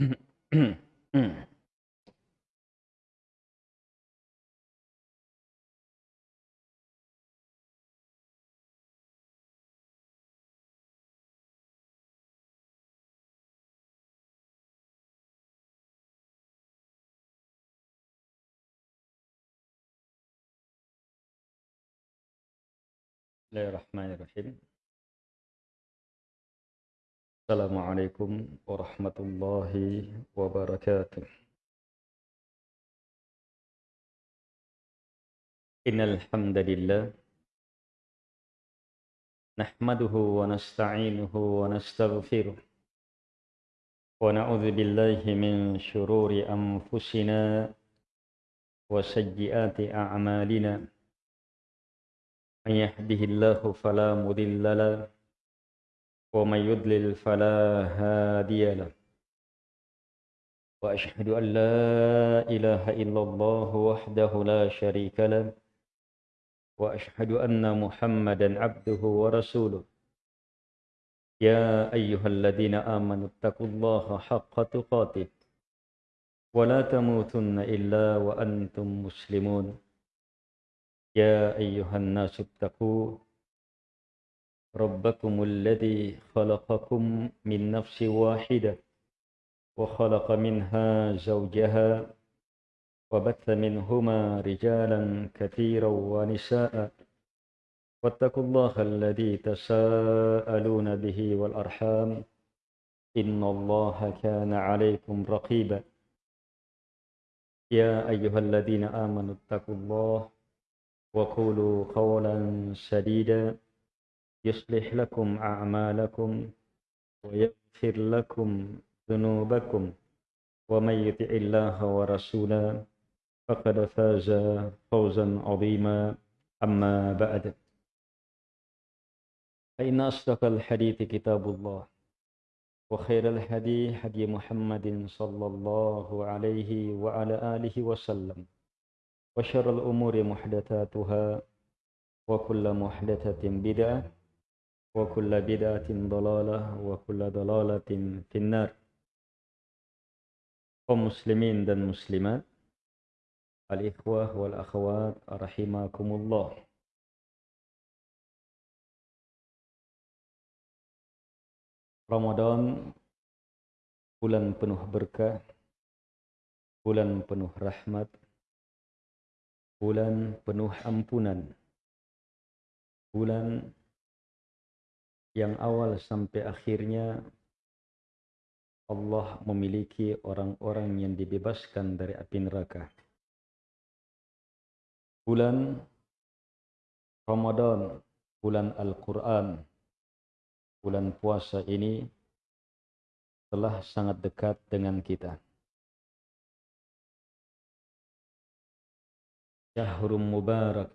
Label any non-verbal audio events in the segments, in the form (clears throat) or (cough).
بسم الله الرحمن الرحيم. السلام عليكم ورحمة الله وبركاته. إن الحمد لله نحمده ونستعينه ونستغفره ونعوذ بالله من شرور أنفسنا وسيئات أعمالنا. من يهده الله فلا مضل له ومن يضلل فلا هادي له. وأشهد أن لا إله إلا الله وحده لا شريك له. وأشهد أن محمدا عبده ورسوله. يا أيها الذين آمنوا اتقوا الله حق تقاته. ولا تموتن إلا وأنتم مسلمون. يا أيها الناس اتقوا ربكم الذي خلقكم من نفس واحدة وخلق منها زوجها وبث منهما رجالا كثيرا ونساء. واتقوا الله الذي تساءلون به والأرحام. إن الله كان عليكم رقيبا. يا أيها الذين آمنوا اتقوا الله وقولوا قولا سديدا. يصلح لكم أعمالكم ويغفر لكم ذنوبكم ومن يطع الله ورسوله فقد فاز فوزا عظيما. أما بعد فإن أصدق الحديث كتاب الله وخير الهدي هدي محمد صلى الله عليه وعلى آله وسلم وشر الأمور محدثاتها وكل محدثة بدعة وكل بدعة ضلالة وكل ضلالة في النار. ومسلمين دن مسلمات الإخوة والأخوات رحمكم الله رمضان bulan penuh berkah, bulan penuh rahmat, bulan penuh ampunan, bulan yang awal sampai akhirnya Allah memiliki orang-orang yang dibebaskan dari api neraka. Bulan Ramadan, bulan Al-Quran, bulan puasa ini telah sangat dekat dengan kita. Syahrum Mubarak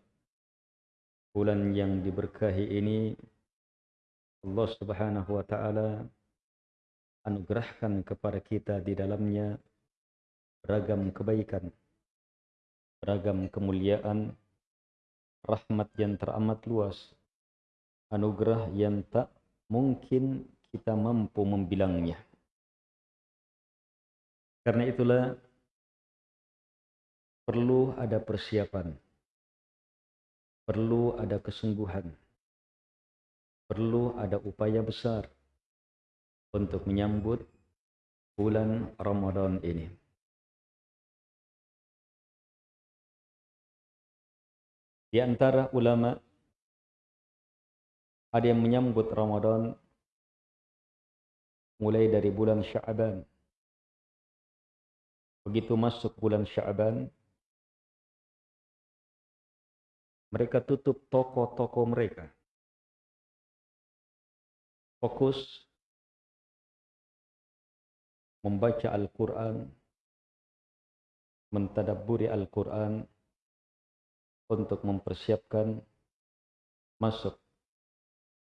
Bulan yang diberkahi ini Allah subhanahu wa ta'ala anugerahkan kepada kita di dalamnya beragam kebaikan, beragam kemuliaan, rahmat yang teramat luas, anugerah yang tak mungkin kita mampu membilangnya. Karena itulah perlu ada persiapan, perlu ada kesungguhan, perlu ada upaya besar untuk menyambut bulan Ramadan ini. Di antara ulama ada yang menyambut Ramadan mulai dari bulan Sya'ban. Begitu masuk bulan Sya'ban, Mereka tutup toko-toko mereka. Fokus membaca Al-Quran, mentadaburi Al-Quran untuk mempersiapkan masuk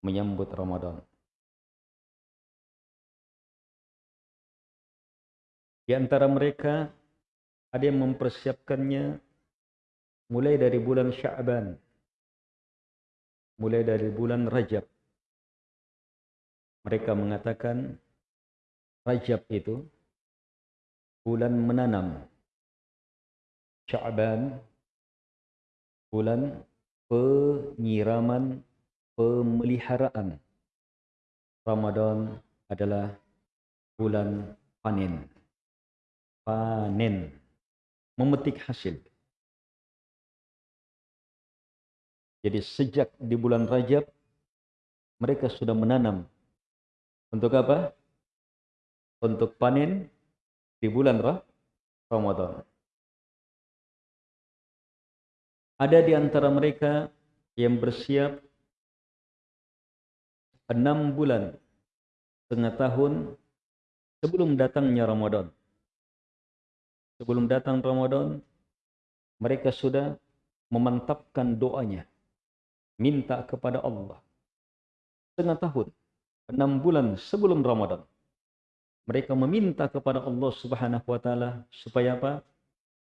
menyambut Ramadan. Di antara mereka ada yang mempersiapkannya mulai dari bulan Sya'ban, mulai dari bulan Rajab. Mereka mengatakan Rajab itu bulan menanam. Sya'ban bulan penyiraman pemeliharaan. Ramadan adalah bulan panen. Panen. Memetik hasil. Jadi sejak di bulan Rajab mereka sudah menanam. Untuk apa? Untuk panen di bulan Ramadan. Ada di antara mereka yang bersiap enam bulan setengah tahun sebelum datangnya Ramadan. Sebelum datang Ramadan, mereka sudah memantapkan doanya minta kepada Allah. Setengah tahun, enam bulan sebelum Ramadan. Mereka meminta kepada Allah subhanahu wa ta'ala supaya apa?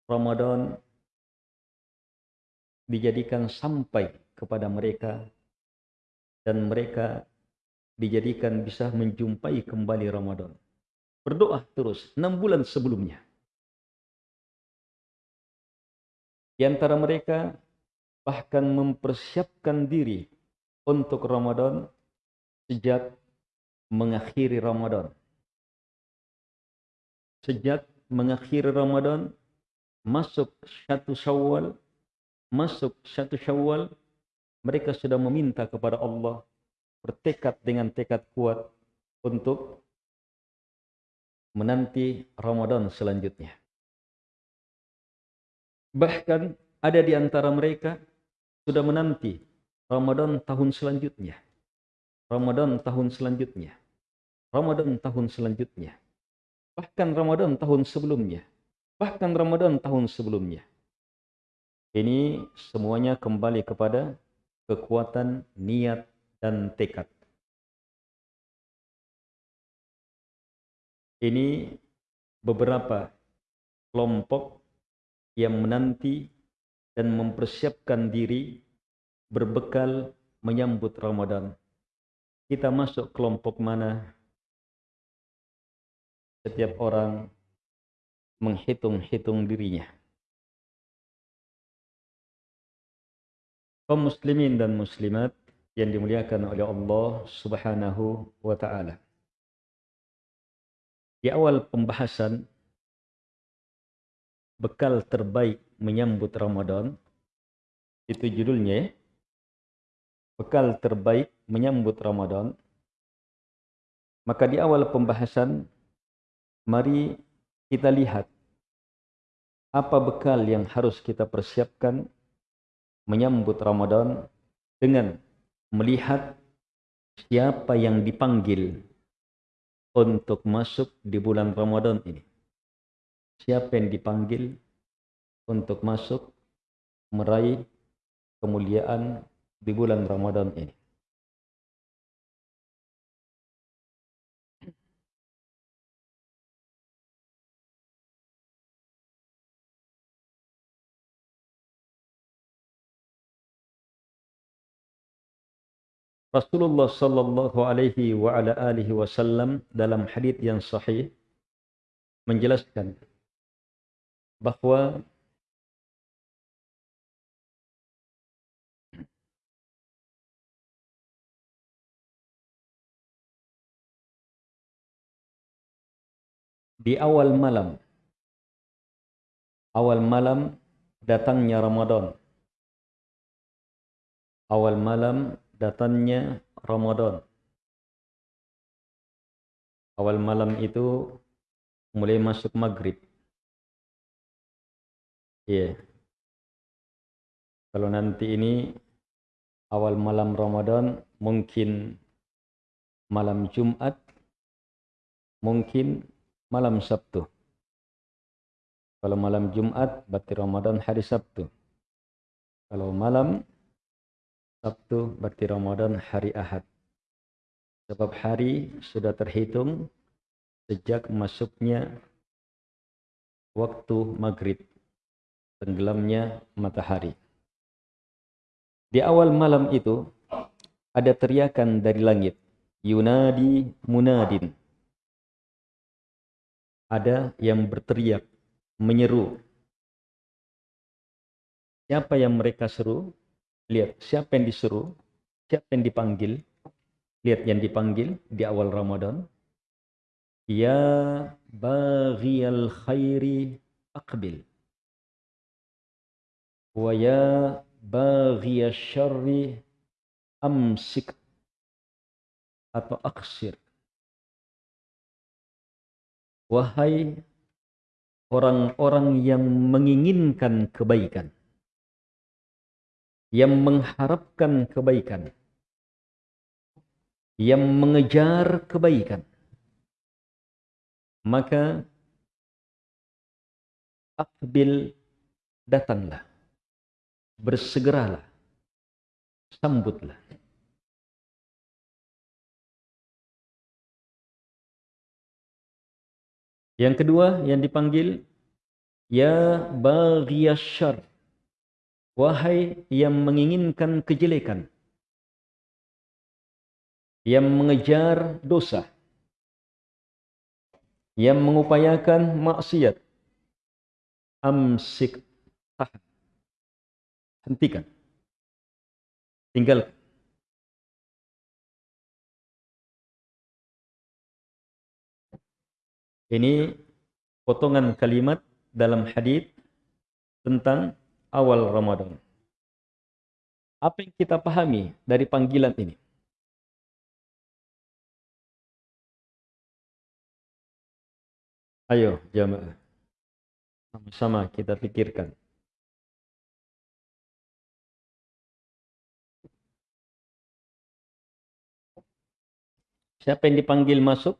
Ramadan dijadikan sampai kepada mereka dan mereka dijadikan bisa menjumpai kembali Ramadan. Berdoa terus enam bulan sebelumnya. Di antara mereka bahkan mempersiapkan diri untuk Ramadan sejak mengakhiri Ramadan. Sejak mengakhiri Ramadan, masuk satu syawal, masuk satu syawal, mereka sudah meminta kepada Allah, bertekad dengan tekad kuat untuk menanti Ramadan selanjutnya. Bahkan ada di antara mereka sudah menanti Ramadan tahun selanjutnya. Ramadan tahun selanjutnya. Ramadan tahun selanjutnya. Bahkan Ramadan tahun sebelumnya. Bahkan Ramadan tahun sebelumnya. Ini semuanya kembali kepada kekuatan niat dan tekad. Ini beberapa kelompok yang menanti dan mempersiapkan diri berbekal menyambut Ramadan. Kita masuk kelompok mana? Setiap orang menghitung-hitung dirinya. Kaum muslimin dan muslimat yang dimuliakan oleh Allah Subhanahu wa taala. Di awal pembahasan bekal terbaik menyambut Ramadan. Itu judulnya ya. Bekal terbaik menyambut Ramadan. Maka di awal pembahasan mari kita lihat apa bekal yang harus kita persiapkan menyambut Ramadan dengan melihat siapa yang dipanggil untuk masuk di bulan Ramadan ini. Siapa yang dipanggil untuk masuk meraih kemuliaan di bulan Ramadan ini. Rasulullah sallallahu alaihi wa ala alihi wasallam dalam hadis yang sahih menjelaskan bahwa di awal malam awal malam datangnya Ramadan. Awal malam datangnya Ramadan awal malam itu mulai masuk maghrib iya yeah. kalau nanti ini awal malam Ramadan mungkin malam Jumat mungkin malam Sabtu. Kalau malam Jumat berarti Ramadan hari Sabtu. Kalau malam Sabtu berarti Ramadan hari Ahad. Sebab hari sudah terhitung sejak masuknya waktu maghrib, tenggelamnya matahari. Di awal malam itu ada teriakan dari langit, Yunadi munadin ada yang berteriak, menyeru. Siapa yang mereka seru? Lihat, siapa yang disuruh? Siapa yang dipanggil? Lihat yang dipanggil di awal Ramadan. Ya baghiyal khairi aqbil. Wa ya baghiyal syarri amsik atau aksir. Wahai orang-orang yang menginginkan kebaikan, yang mengharapkan kebaikan, yang mengejar kebaikan, maka akbil datanglah, bersegeralah, sambutlah. Yang kedua yang dipanggil ya baghiyasyar wahai yang menginginkan kejelekan yang mengejar dosa yang mengupayakan maksiat amsik tahan hentikan. Tinggalkan. Ini potongan kalimat dalam hadis tentang awal Ramadan. Apa yang kita pahami dari panggilan ini? Ayo jamaah. Sama-sama kita pikirkan. Siapa yang dipanggil masuk?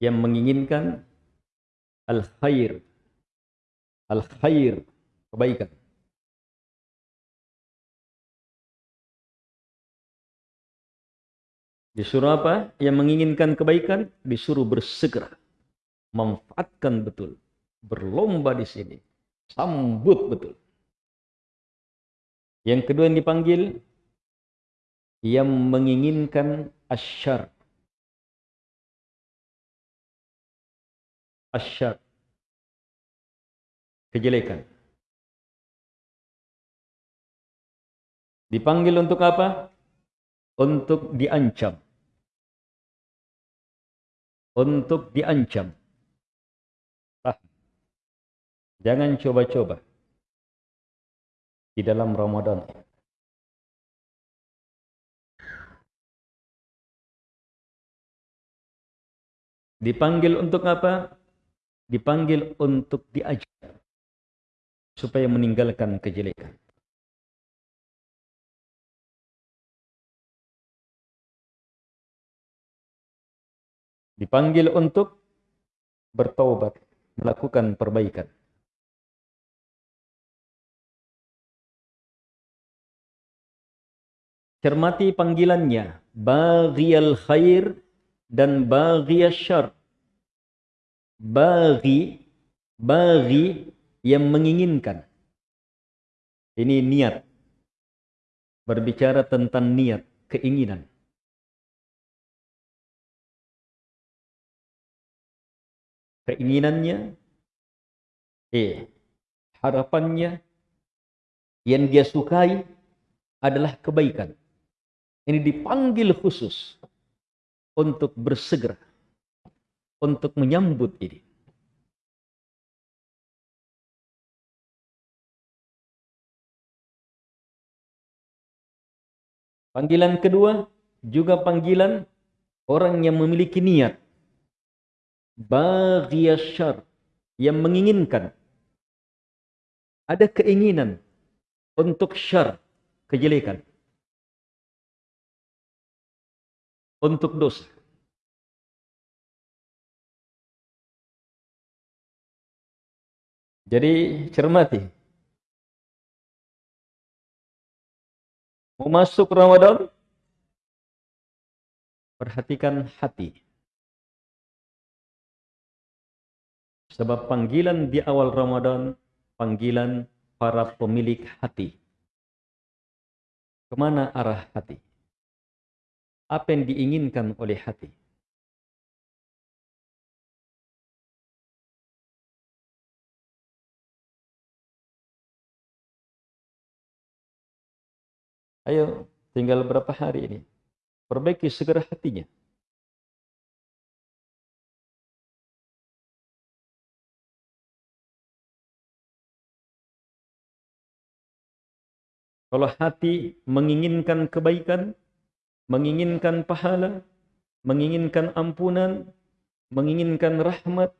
Yang menginginkan al-khair. Al-khair, kebaikan. Disuruh apa? Yang menginginkan kebaikan disuruh bersegera. Manfaatkan betul. Berlomba di sini. Sambut betul. Yang kedua yang dipanggil yang menginginkan asyar asyar. Kejelekan. Dipanggil untuk apa? Untuk diancam. Untuk diancam. Ah. jangan coba-coba di dalam Ramadan. Dipanggil untuk apa dipanggil untuk diajar supaya meninggalkan kejelekan. Dipanggil untuk bertaubat, melakukan perbaikan. Cermati panggilannya, baghiyal khair dan baghiyal syar bagi bagi yang menginginkan. Ini niat. Berbicara tentang niat, keinginan. Keinginannya, eh, harapannya, yang dia sukai adalah kebaikan. Ini dipanggil khusus untuk bersegera untuk menyambut ini. Panggilan kedua juga panggilan orang yang memiliki niat. Baghiyasyar yang menginginkan. Ada keinginan untuk syar kejelekan. Untuk dosa Jadi cermati. Mau masuk Ramadan, perhatikan hati. Sebab panggilan di awal Ramadan, panggilan para pemilik hati. Ke mana arah hati? Apa yang diinginkan oleh hati? Ayo, tinggal berapa hari ini. Perbaiki segera hatinya. Kalau hati menginginkan kebaikan, menginginkan pahala, menginginkan ampunan, menginginkan rahmat,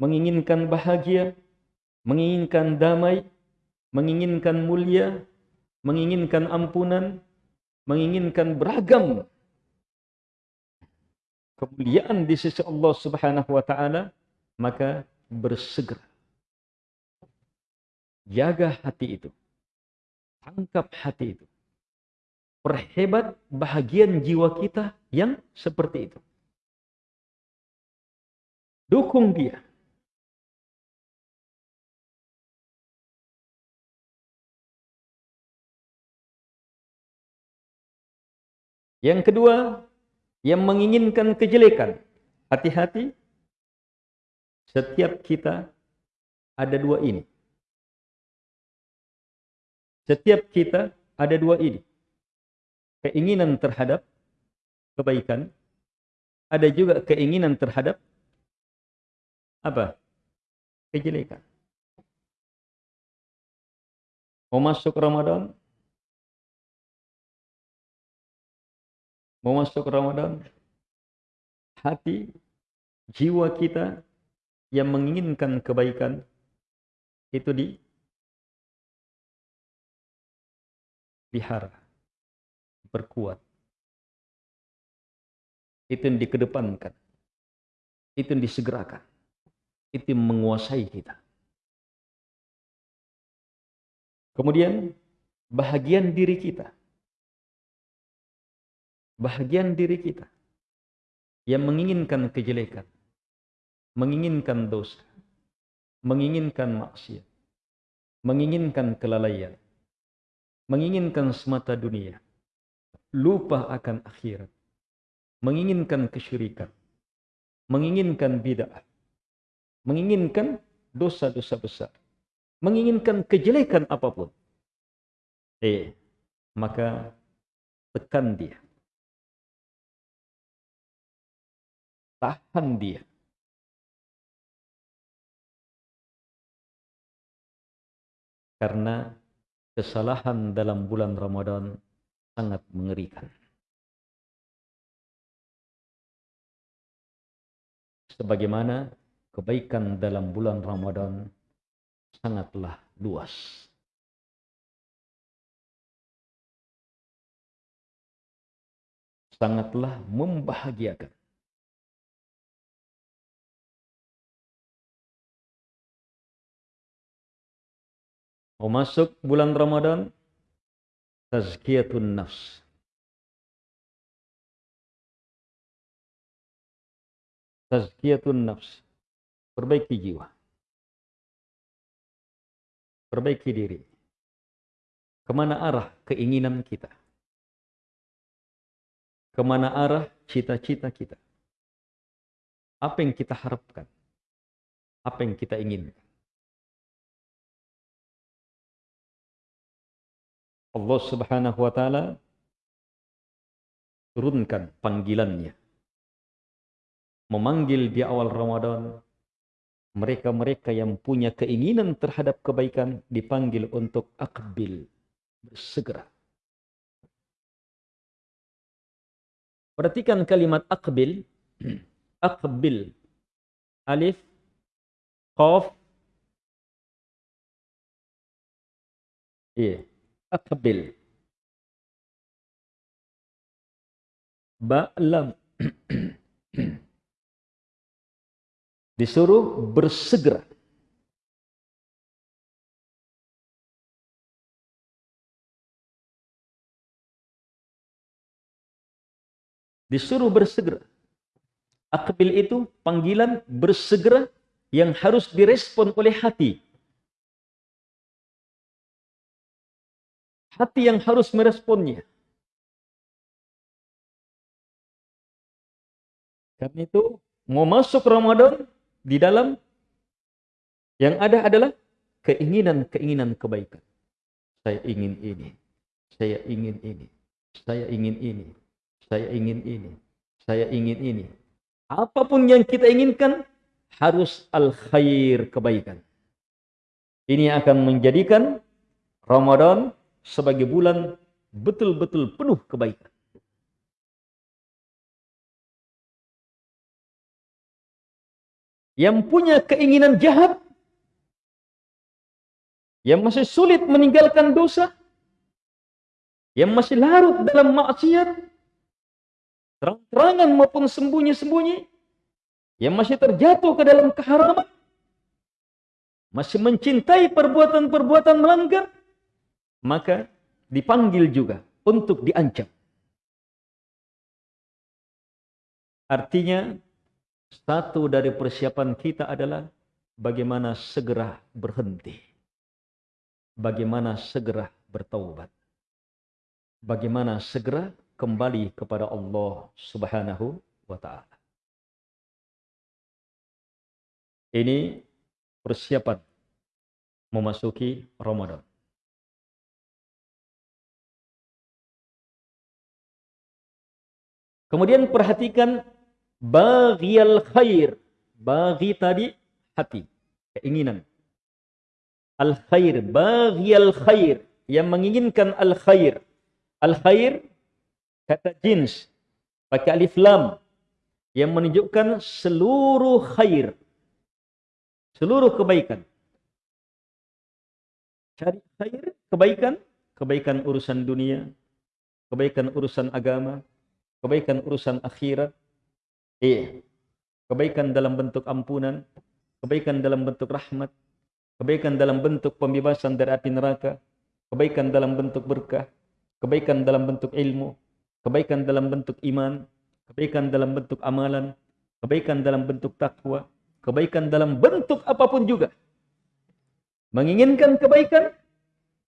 menginginkan bahagia, menginginkan damai, menginginkan mulia, menginginkan ampunan, menginginkan beragam kemuliaan di sisi Allah Subhanahu wa taala, maka bersegera jaga hati itu Tangkap hati itu. Perhebat bahagian jiwa kita yang seperti itu. Dukung dia. Yang kedua, yang menginginkan kejelekan. Hati-hati, setiap kita ada dua ini. Setiap kita ada dua ini. Keinginan terhadap kebaikan. Ada juga keinginan terhadap apa? Kejelekan. Mau masuk Ramadan? Mau masuk Ramadan? Hati, jiwa kita yang menginginkan kebaikan itu di dipelihara, berkuat. Itu yang dikedepankan. Itu yang disegerakan. Itu yang menguasai kita. Kemudian bahagian diri kita. Bahagian diri kita yang menginginkan kejelekan, menginginkan dosa, menginginkan maksiat, menginginkan kelalaian, menginginkan semata dunia, lupa akan akhirat, menginginkan kesyirikan, menginginkan bid'ah, menginginkan dosa-dosa besar, menginginkan kejelekan apapun. Eh, maka tekan dia. Tahan dia. Karena kesalahan dalam bulan Ramadan sangat mengerikan. Sebagaimana kebaikan dalam bulan Ramadan sangatlah luas. Sangatlah membahagiakan. Mau masuk bulan Ramadan, tazkiyatun nafs. Tazkiyatun nafs. Perbaiki jiwa. Perbaiki diri. Ke mana arah keinginan kita? Ke mana arah cita-cita kita? Apa yang kita harapkan? Apa yang kita inginkan? Allah Subhanahu wa taala turunkan panggilannya. Memanggil di awal Ramadan mereka-mereka yang punya keinginan terhadap kebaikan dipanggil untuk akbil, bersegera. Perhatikan kalimat akbil, (clears throat) akbil, alif, qaf, iya, aqbil ba'lam disuruh bersegera disuruh bersegera akbil itu panggilan bersegera yang harus direspon oleh hati hati yang harus meresponnya. Karena itu mau masuk Ramadan di dalam yang ada adalah keinginan-keinginan kebaikan. Saya ingin ini, saya ingin ini, saya ingin ini, saya ingin ini, saya ingin ini. Apa pun yang kita inginkan harus al-khair kebaikan. Ini akan menjadikan Ramadan sebagai bulan betul-betul penuh kebaikan. Yang punya keinginan jahat, yang masih sulit meninggalkan dosa, yang masih larut dalam maksiat, terang-terangan maupun sembunyi-sembunyi, yang masih terjatuh ke dalam keharaman, masih mencintai perbuatan-perbuatan melanggar, maka dipanggil juga untuk diancam. Artinya, satu dari persiapan kita adalah bagaimana segera berhenti. Bagaimana segera bertaubat. Bagaimana segera kembali kepada Allah Subhanahu wa taala. Ini persiapan memasuki Ramadan. Kemudian perhatikan baghiyal khair. Baghi tadi hati, keinginan. Al khair, baghiyal khair yang menginginkan al khair. Al khair kata jins pakai alif lam yang menunjukkan seluruh khair. Seluruh kebaikan. Cari khair, kebaikan, kebaikan urusan dunia, kebaikan urusan agama, kebaikan urusan akhirat, iya. kebaikan dalam bentuk ampunan, kebaikan dalam bentuk rahmat, kebaikan dalam bentuk pembebasan dari api neraka, kebaikan dalam bentuk berkah, kebaikan dalam bentuk ilmu, kebaikan dalam bentuk iman, kebaikan dalam bentuk amalan, kebaikan dalam bentuk takwa, kebaikan dalam bentuk apa pun juga. Menginginkan kebaikan,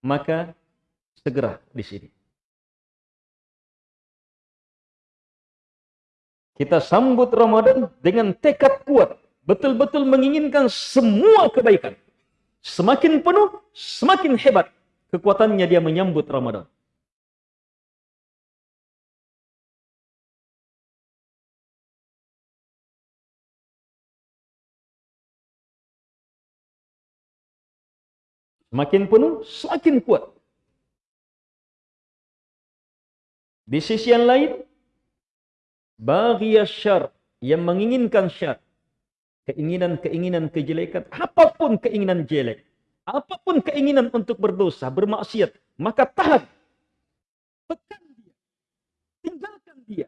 maka segera di sini. Kita sambut Ramadan dengan tekad kuat. Betul-betul menginginkan semua kebaikan. Semakin penuh, semakin hebat kekuatannya dia menyambut Ramadan. Semakin penuh, semakin kuat. Di sisi yang lain, Baghiyas syar yang menginginkan syar. Keinginan-keinginan kejelekan, apa pun keinginan jelek, apa pun keinginan untuk berdosa, bermaksiat, maka tahan. Tekan dia. Tinggalkan dia.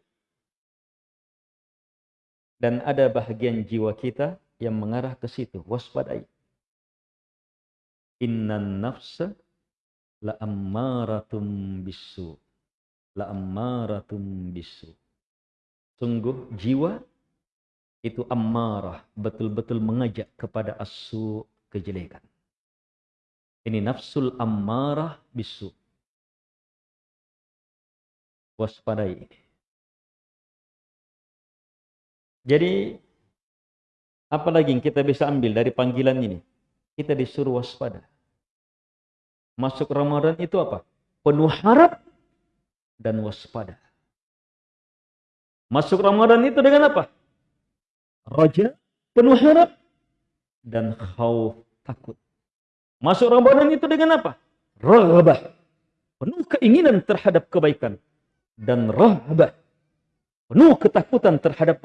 Dan ada bahagian jiwa kita yang mengarah ke situ. Waspadai. Innan nafsa la ammaratum bisu. La ammaratum bisu. Sungguh jiwa itu amarah, betul-betul mengajak kepada asu kejelekan. Ini nafsul amarah bisu. Waspadai. Jadi, apalagi yang kita bisa ambil dari panggilan ini? Kita disuruh waspada. Masuk Ramadan itu apa? Penuh harap dan waspada. Masuk Ramadan itu dengan apa? Raja, penuh harap, dan khauf, takut. Masuk Ramadan itu dengan apa? Rahabah, penuh keinginan terhadap kebaikan. Dan rahabah, penuh ketakutan terhadap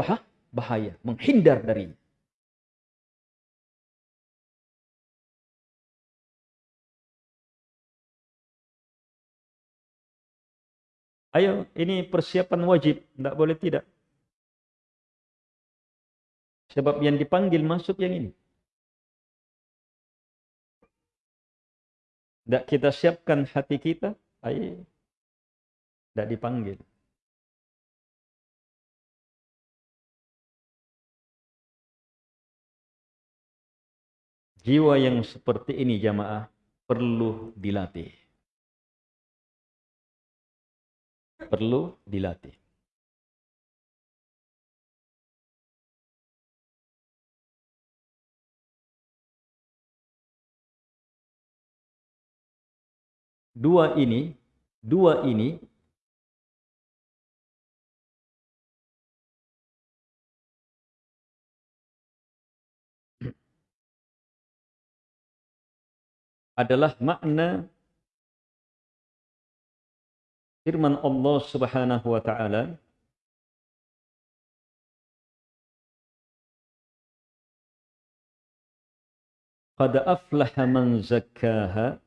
bahaya, menghindar darinya. Ayo, ini persiapan wajib, tidak boleh tidak. Sebab yang dipanggil masuk yang ini. Tidak kita siapkan hati kita, ayo, tidak dipanggil. Jiwa yang seperti ini jamaah perlu dilatih. Perlu dilatih. Dua ini, dua ini adalah makna firman Allah Subhanahu wa taala Qad aflaha man zakkaha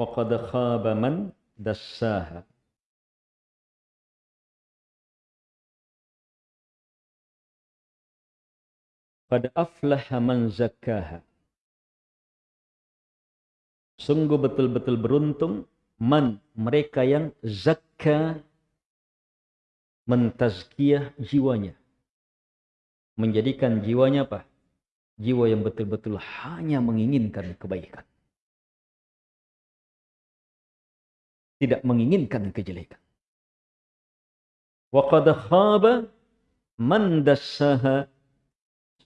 wa qad khaba man dassaha Qad aflaha man zakkaha Sungguh betul-betul beruntung man mereka yang zakka mentazkiyah jiwanya. Menjadikan jiwanya apa? Jiwa yang betul-betul hanya menginginkan kebaikan. Tidak menginginkan kejelekan. Wa qad khaba man dassaha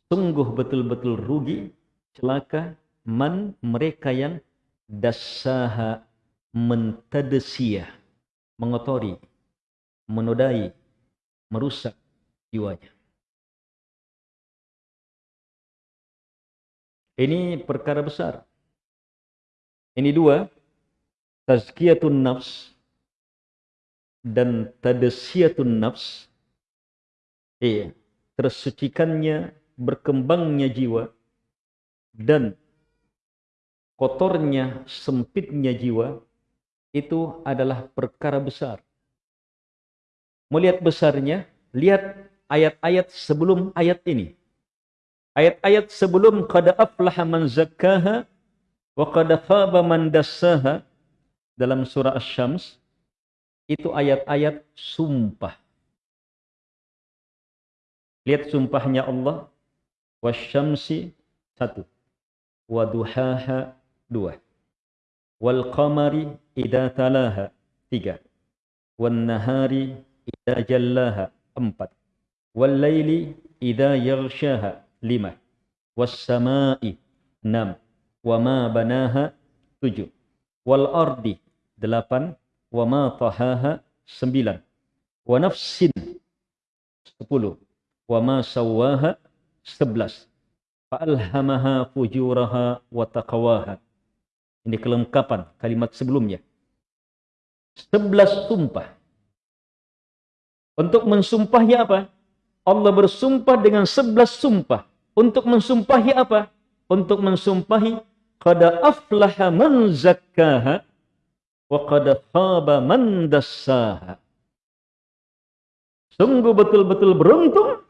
sungguh betul-betul rugi celaka man mereka yang dassaha mentadesiyah mengotori menodai merusak jiwanya. Ini perkara besar. Ini dua tazkiyatun nafs dan tadesiyatun nafs. Iya tersucikannya berkembangnya jiwa dan kotornya, sempitnya jiwa, itu adalah perkara besar. Melihat besarnya, lihat ayat-ayat sebelum ayat ini. Ayat-ayat sebelum qad aflaha man zakkaha wa qad khaba man dassaha dalam surah Asy-Syams itu ayat-ayat sumpah. Lihat sumpahnya Allah wasyamsi satu waduhaha dua. Wal qamari idza talaha tiga. Wan nahari idza jallaha empat. Wal laili idza yaghshaha lima. Was samai enam. Wa ma banaha tujuh. Wal ardi delapan. Wa ma tahaha sembilan. Wa nafsin sepuluh. Wa ma sawaha sebelas. Fa'alhamaha fujuraha wa taqawaha. Ini kelengkapan kalimat sebelumnya. Sebelas sumpah. Untuk mensumpahi apa? Allah bersumpah dengan sebelas sumpah. Untuk mensumpahi apa? Untuk mensumpahi qada aflaha man zakkaha wa qada khaba man dassaha. Sungguh betul-betul beruntung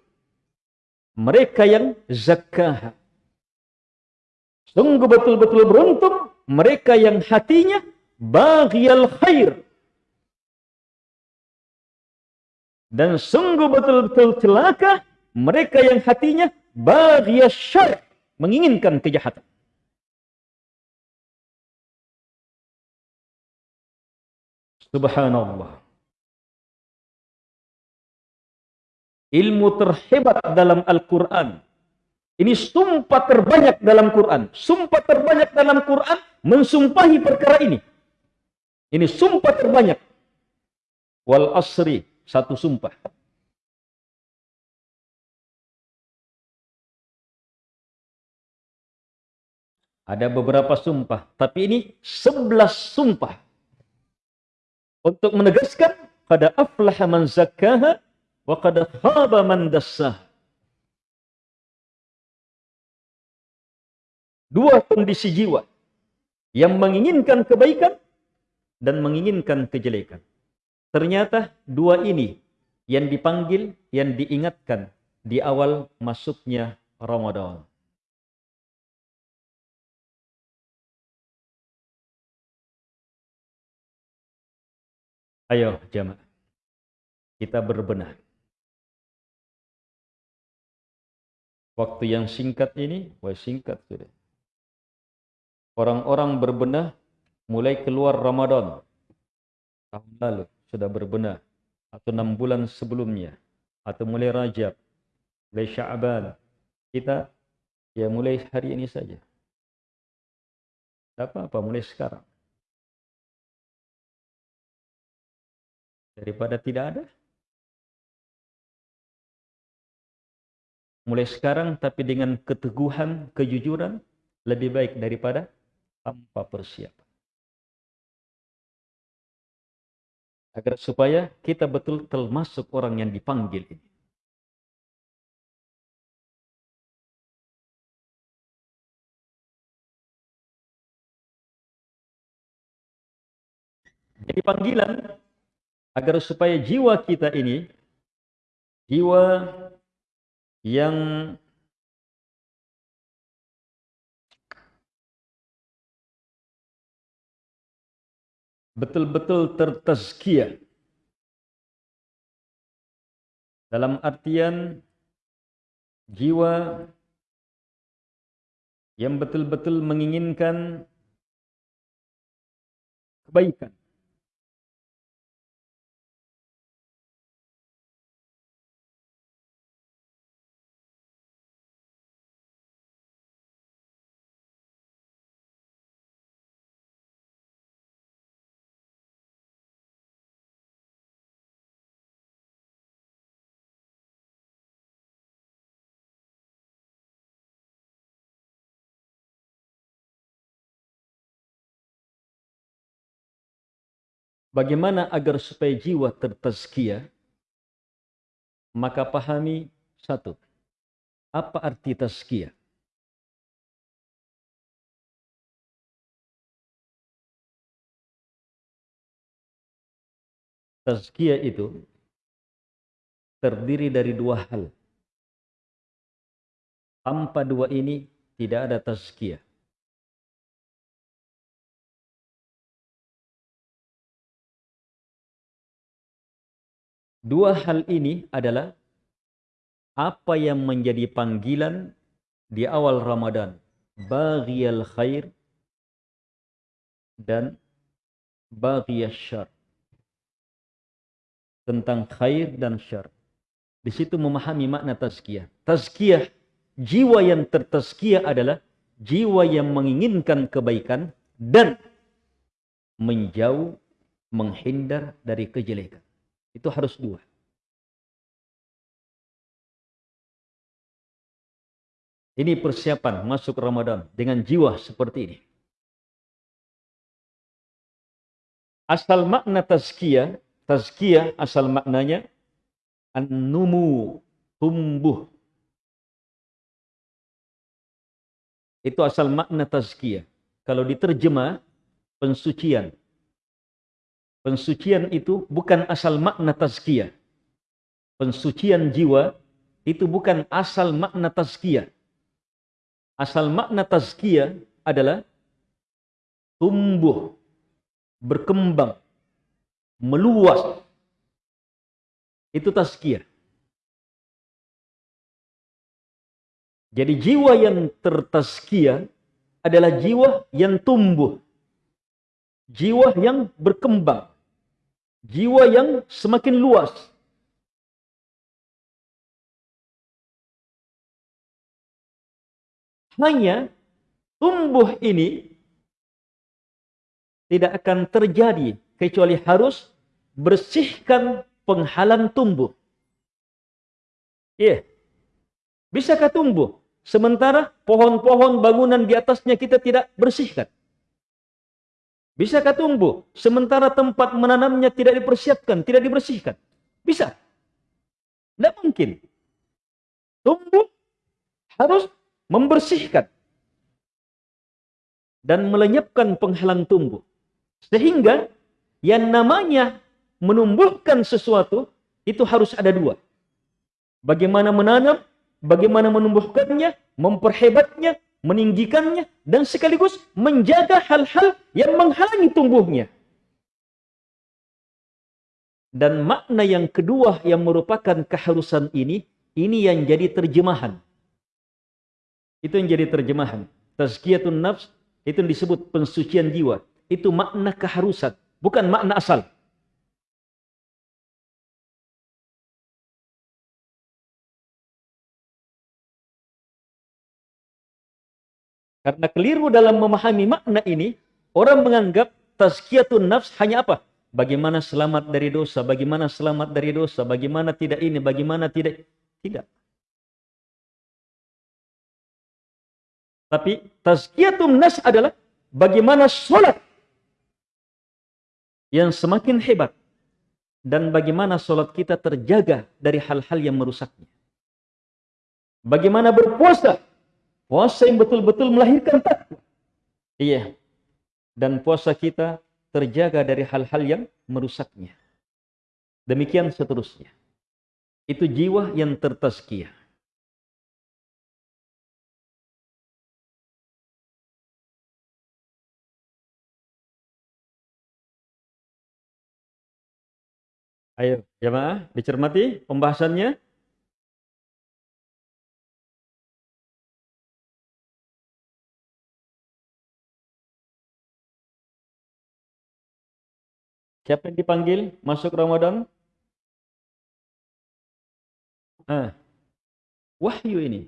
mereka yang zakkaha. Sungguh betul-betul beruntung mereka yang hatinya baghiyal khair. Dan sungguh betul-betul celaka mereka yang hatinya baghiyal syar, menginginkan kejahatan. Subhanallah. Ilmu terhebat dalam Al-Quran ini sumpah terbanyak dalam Quran. Sumpah terbanyak dalam Quran mensumpahi perkara ini. Ini sumpah terbanyak. Wal asri, satu sumpah. Ada beberapa sumpah, tapi ini sebelas sumpah. Untuk menegaskan pada aflaha man zakkaha wa qad khaba man dassaha. dua kondisi jiwa yang menginginkan kebaikan dan menginginkan kejelekan. Ternyata dua ini yang dipanggil, yang diingatkan di awal masuknya Ramadan. Ayo jamaah, kita berbenah. Waktu yang singkat ini, wah singkat sudah orang-orang berbenah mulai keluar Ramadan. tahun lalu sudah berbenah atau enam bulan sebelumnya atau mulai Rajab, mulai Sya'ban, kita ya mulai hari ini saja. Tidak apa-apa, mulai sekarang. Daripada tidak ada. Mulai sekarang tapi dengan keteguhan, kejujuran, lebih baik daripada tanpa persiapan. agar supaya kita betul termasuk orang yang dipanggil ini. Jadi panggilan agar supaya jiwa kita ini jiwa yang betul-betul tertazkiyah. Dalam artian jiwa yang betul-betul menginginkan kebaikan. Bagaimana agar supaya jiwa? Maka pahami satu. Apa arti tazkiyah? Tazkiyah itu terdiri dari dua hal. Tanpa dua ini tidak ada tazkiyah. Dua hal ini adalah apa yang menjadi panggilan di awal Ramadan. Baghiyal khair dan baghiyal syar. Tentang khair dan syar. Di situ memahami makna tazkiyah. Tazkiyah, jiwa yang tertazkiyah adalah jiwa yang menginginkan kebaikan dan menjauh, menghindar dari kejelekan. Itu harus dua. Ini persiapan masuk Ramadan dengan jiwa seperti ini. Asal makna tazkiyah, tazkiyah asal maknanya an-numu, tumbuh. Itu asal makna tazkiyah. Kalau diterjemah, pensucian. Pensucian itu bukan asal makna tazkiyah. Pensucian jiwa itu bukan asal makna tazkiyah. Asal makna tazkiyah adalah tumbuh, berkembang, meluas. Itu tazkiyah. Jadi jiwa yang tertazkiyah adalah jiwa yang tumbuh. Jiwa yang berkembang jiwa yang semakin luas. Hanya tumbuh ini tidak akan terjadi kecuali harus bersihkan penghalang tumbuh. Iya. Yeah. Bisakah tumbuh sementara pohon-pohon bangunan di atasnya kita tidak bersihkan? Bisakah tumbuh sementara tempat menanamnya tidak dipersiapkan, tidak dibersihkan? Bisa. Tidak mungkin. Tumbuh harus membersihkan dan melenyapkan penghalang tumbuh. Sehingga yang namanya menumbuhkan sesuatu itu harus ada dua. Bagaimana menanam, bagaimana menumbuhkannya, memperhebatnya, meninggikannya, dan sekaligus menjaga hal-hal yang menghalangi tumbuhnya. Dan makna yang kedua yang merupakan keharusan ini, ini yang jadi terjemahan. Itu yang jadi terjemahan. Tazkiyatun nafs, itu disebut pensucian jiwa. Itu makna keharusan, bukan makna asal. Karena keliru dalam memahami makna ini, orang menganggap tazkiyatun nafs hanya apa? Bagaimana selamat dari dosa, bagaimana selamat dari dosa, bagaimana tidak ini, bagaimana tidak. Tidak. Tapi tazkiyatun nafs adalah bagaimana sholat yang semakin hebat dan bagaimana sholat kita terjaga dari hal-hal yang merusaknya. Bagaimana berpuasa, puasa yang betul-betul melahirkan takwa. Iya, dan puasa kita terjaga dari hal-hal yang merusaknya. Demikian seterusnya. Itu jiwa yang tertazkiyah. Ayo, jemaah, dicermati pembahasannya. Siapa yang dipanggil masuk Ramadan? Ah, wahyu ini.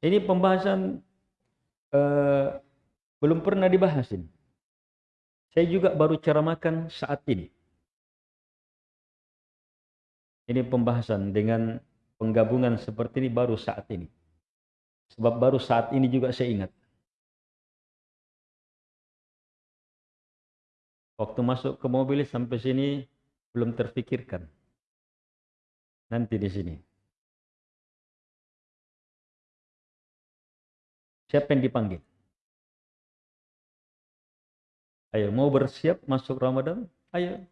Ini pembahasan uh, belum pernah dibahas ini. Saya juga baru ceramahkan saat ini. Ini pembahasan dengan penggabungan seperti ini baru saat ini. Sebab baru saat ini juga saya ingat. Waktu masuk ke mobil sampai sini belum terfikirkan. Nanti di sini. Siapa yang dipanggil? Ayo, mau bersiap masuk Ramadan? Ayo.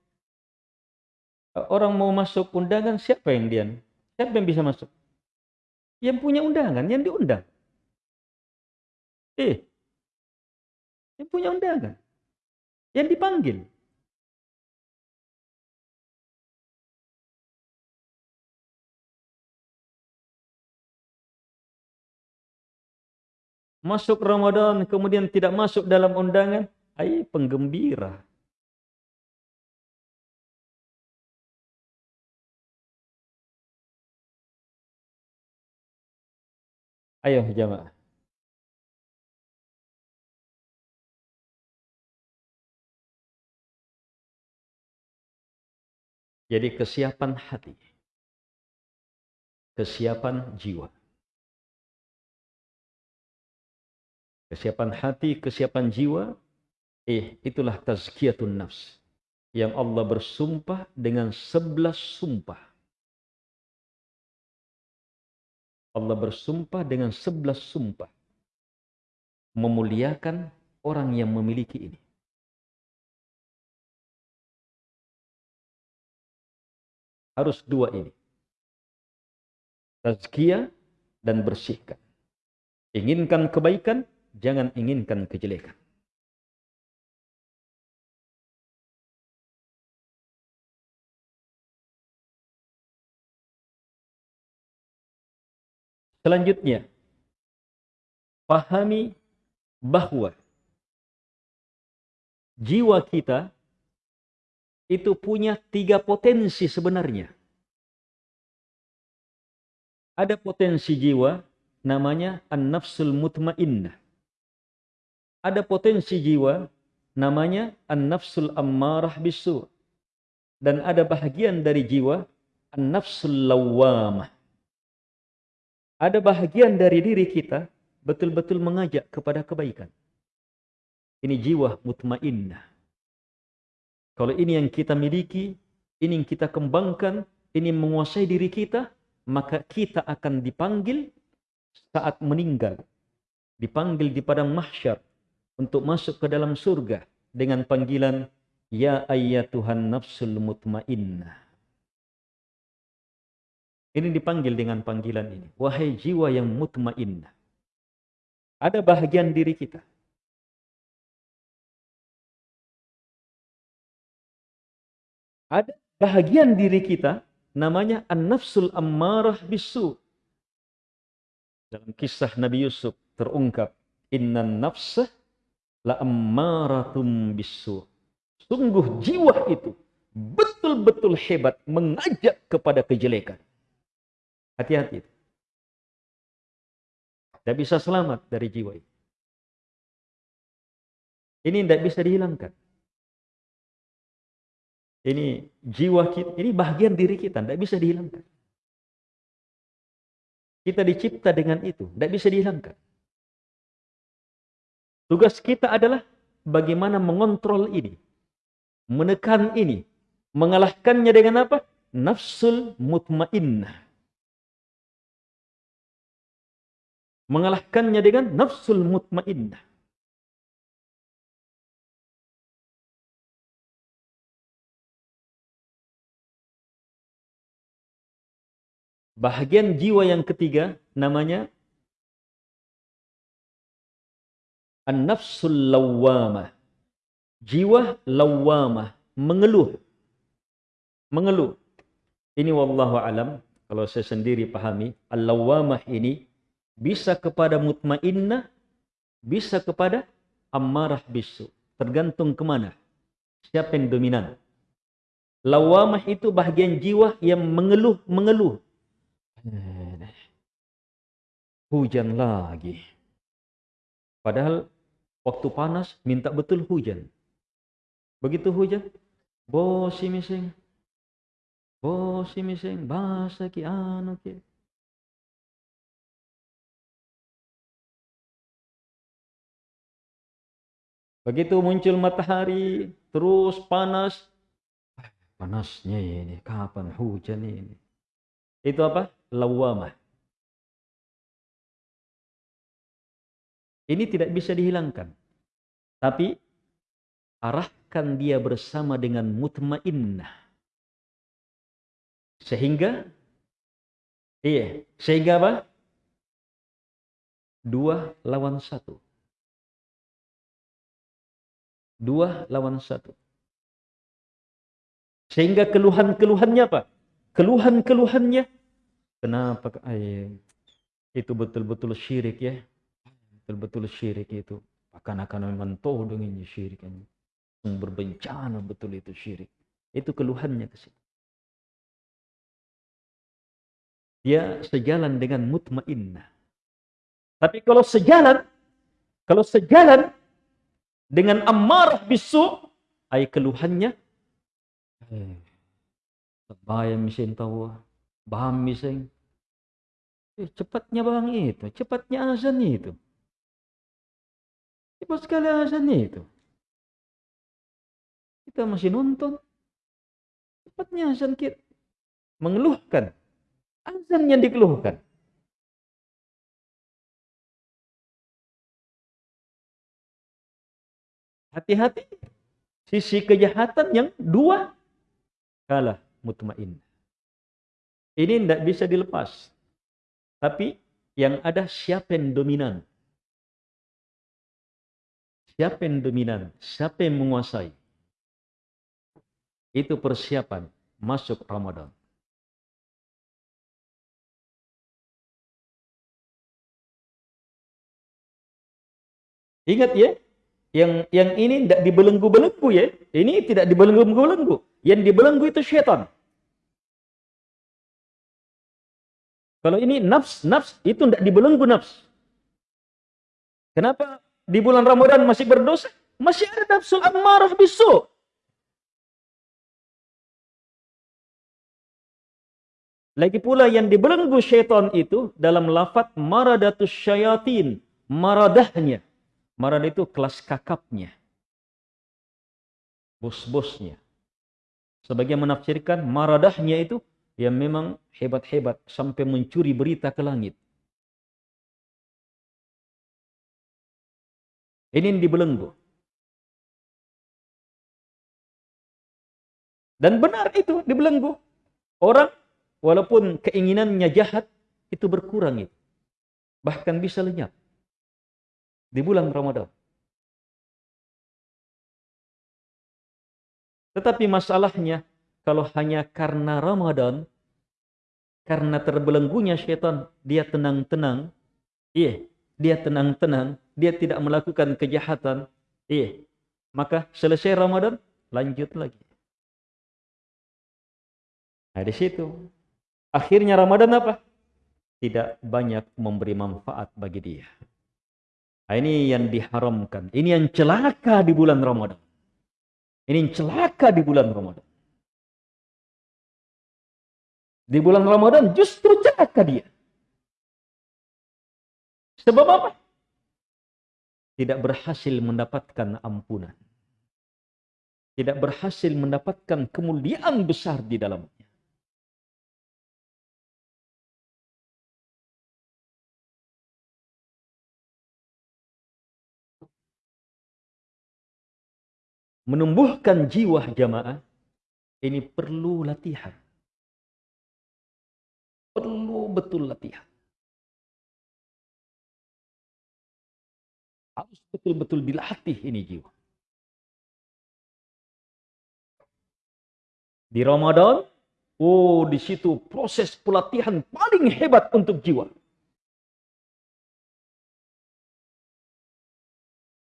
Orang mau masuk undangan, siapa yang dia? Siapa yang bisa masuk? Yang punya undangan, yang diundang. Eh, yang punya undangan. Yang dipanggil. Masuk Ramadan, kemudian tidak masuk dalam undangan, Hai penggembira. Ayo jamaah. Jadi kesiapan hati. Kesiapan jiwa. Kesiapan hati, kesiapan jiwa Eh, itulah tazkiyatun nafs. Yang Allah bersumpah dengan sebelas sumpah. Allah bersumpah dengan sebelas sumpah. Memuliakan orang yang memiliki ini. Harus dua ini. Tazkiyah dan bersihkan. Inginkan kebaikan, jangan inginkan kejelekan. Selanjutnya, pahami bahwa jiwa kita itu punya tiga potensi sebenarnya. Ada potensi jiwa namanya an-nafsul mutmainnah. Ada potensi jiwa namanya an-nafsul ammarah bisu. Dan ada bahagian dari jiwa an-nafsul lawamah ada bahagian dari diri kita betul-betul mengajak kepada kebaikan. Ini jiwa mutmainnah. Kalau ini yang kita miliki, ini yang kita kembangkan, ini menguasai diri kita, maka kita akan dipanggil saat meninggal. Dipanggil di padang mahsyar untuk masuk ke dalam surga dengan panggilan Ya ayyatuhan nafsul mutmainnah. Ini dipanggil dengan panggilan ini. Wahai jiwa yang mutmainnah. Ada bahagian diri kita. Ada bahagian diri kita namanya an-nafsul ammarah bisu. Dalam kisah Nabi Yusuf terungkap, Inna nafsah la ammaratum bisu. Sungguh jiwa itu betul-betul hebat mengajak kepada kejelekan. Hati-hati. Tidak bisa selamat dari jiwa ini. Ini tidak bisa dihilangkan. Ini jiwa kita, ini bagian diri kita, tidak bisa dihilangkan. Kita dicipta dengan itu, tidak bisa dihilangkan. Tugas kita adalah bagaimana mengontrol ini, menekan ini, mengalahkannya dengan apa? Nafsul mutmainnah. Mengalahkannya dengan nafsul mutmainnah. Bahagian jiwa yang ketiga namanya An-nafsul lawwamah. Jiwa lawwamah, mengeluh. Mengeluh. Ini wallahu alam, kalau saya sendiri pahami, al-lawwamah ini bisa kepada mutmainnah, bisa kepada ammarah bisu. Tergantung kemana. Siapa yang dominan. Lawamah itu bahagian jiwa yang mengeluh-mengeluh. Hujan lagi. Padahal waktu panas minta betul hujan. Begitu hujan, bosi mising. Bosi mising, basa ki anu ki. Begitu muncul matahari, terus panas. Panasnya ini, kapan hujan ini? Itu apa? Lawamah. Ini tidak bisa dihilangkan. Tapi arahkan dia bersama dengan mutmainnah. Sehingga iya, sehingga apa? Dua lawan satu. Dua lawan satu. Sehingga keluhan-keluhannya apa? Keluhan-keluhannya. Kenapa? Ay, itu betul-betul syirik ya. Betul-betul syirik itu. Akan akan memang dengan syirik. Sumber bencana betul itu syirik. Itu keluhannya ke situ. Dia sejalan dengan mutmainnah. Tapi kalau sejalan, kalau sejalan dengan amarah bisu ay keluhannya eh, bayam mesin baham mesin eh, cepatnya bang itu cepatnya azan itu. Cepat sekali azan itu. Kita masih nonton. Cepatnya azan kita mengeluhkan. Azan yang dikeluhkan. Hati-hati. Sisi kejahatan yang dua. Kalah mutmain. Ini tidak bisa dilepas. Tapi yang ada siapa yang dominan? Siapa yang dominan? Siapa yang menguasai? Itu persiapan masuk Ramadan. Ingat ya, yang yang ini tidak dibelenggu-belenggu ya. Ini tidak dibelenggu-belenggu. Yang dibelenggu itu syaitan. Kalau ini nafs, nafs itu tidak dibelenggu nafs. Kenapa di bulan Ramadan masih berdosa? Masih ada nafsu ammarah bisu. Lagi pula yang dibelenggu syaitan itu dalam lafat maradatus syayatin, maradahnya. Marad itu kelas kakapnya. Bos-bosnya. Sebagian menafsirkan maradahnya itu yang memang hebat-hebat sampai mencuri berita ke langit. Ini yang dibelenggu. Dan benar itu dibelenggu. Orang walaupun keinginannya jahat itu berkurang itu. Bahkan bisa lenyap di bulan Ramadan. Tetapi masalahnya, kalau hanya karena Ramadan, karena terbelenggunya syaitan, dia tenang-tenang, iya, dia tenang-tenang, dia tidak melakukan kejahatan, iya, maka selesai Ramadan, lanjut lagi. Nah, di situ. Akhirnya Ramadan apa? tidak banyak memberi manfaat bagi dia. Nah, ini yang diharamkan. Ini yang celaka di bulan Ramadan. Ini yang celaka di bulan Ramadan. Di bulan Ramadan justru celaka dia. Sebab apa? Tidak berhasil mendapatkan ampunan. Tidak berhasil mendapatkan kemuliaan besar di dalamnya. menumbuhkan jiwa jamaah ini perlu latihan. Perlu betul latihan. Harus betul-betul dilatih ini jiwa. Di Ramadan, oh di situ proses pelatihan paling hebat untuk jiwa.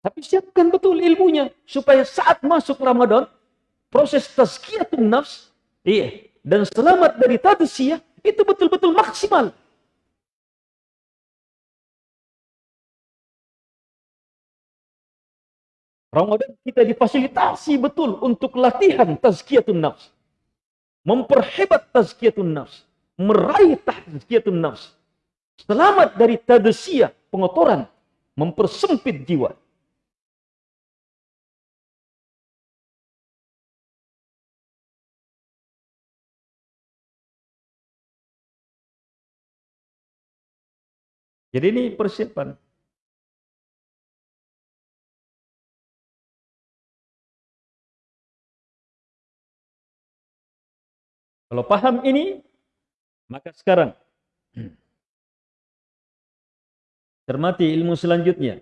Tapi siapkan betul ilmunya supaya saat masuk Ramadan proses tazkiyatun nafs iya dan selamat dari tadsiyah itu betul-betul maksimal. Ramadan kita difasilitasi betul untuk latihan tazkiyatun nafs. Memperhebat tazkiyatun nafs. Meraih tazkiyatun nafs. Selamat dari tadsiyah, pengotoran. Mempersempit jiwa. Jadi ini persiapan. Kalau paham ini, maka sekarang cermati ilmu selanjutnya.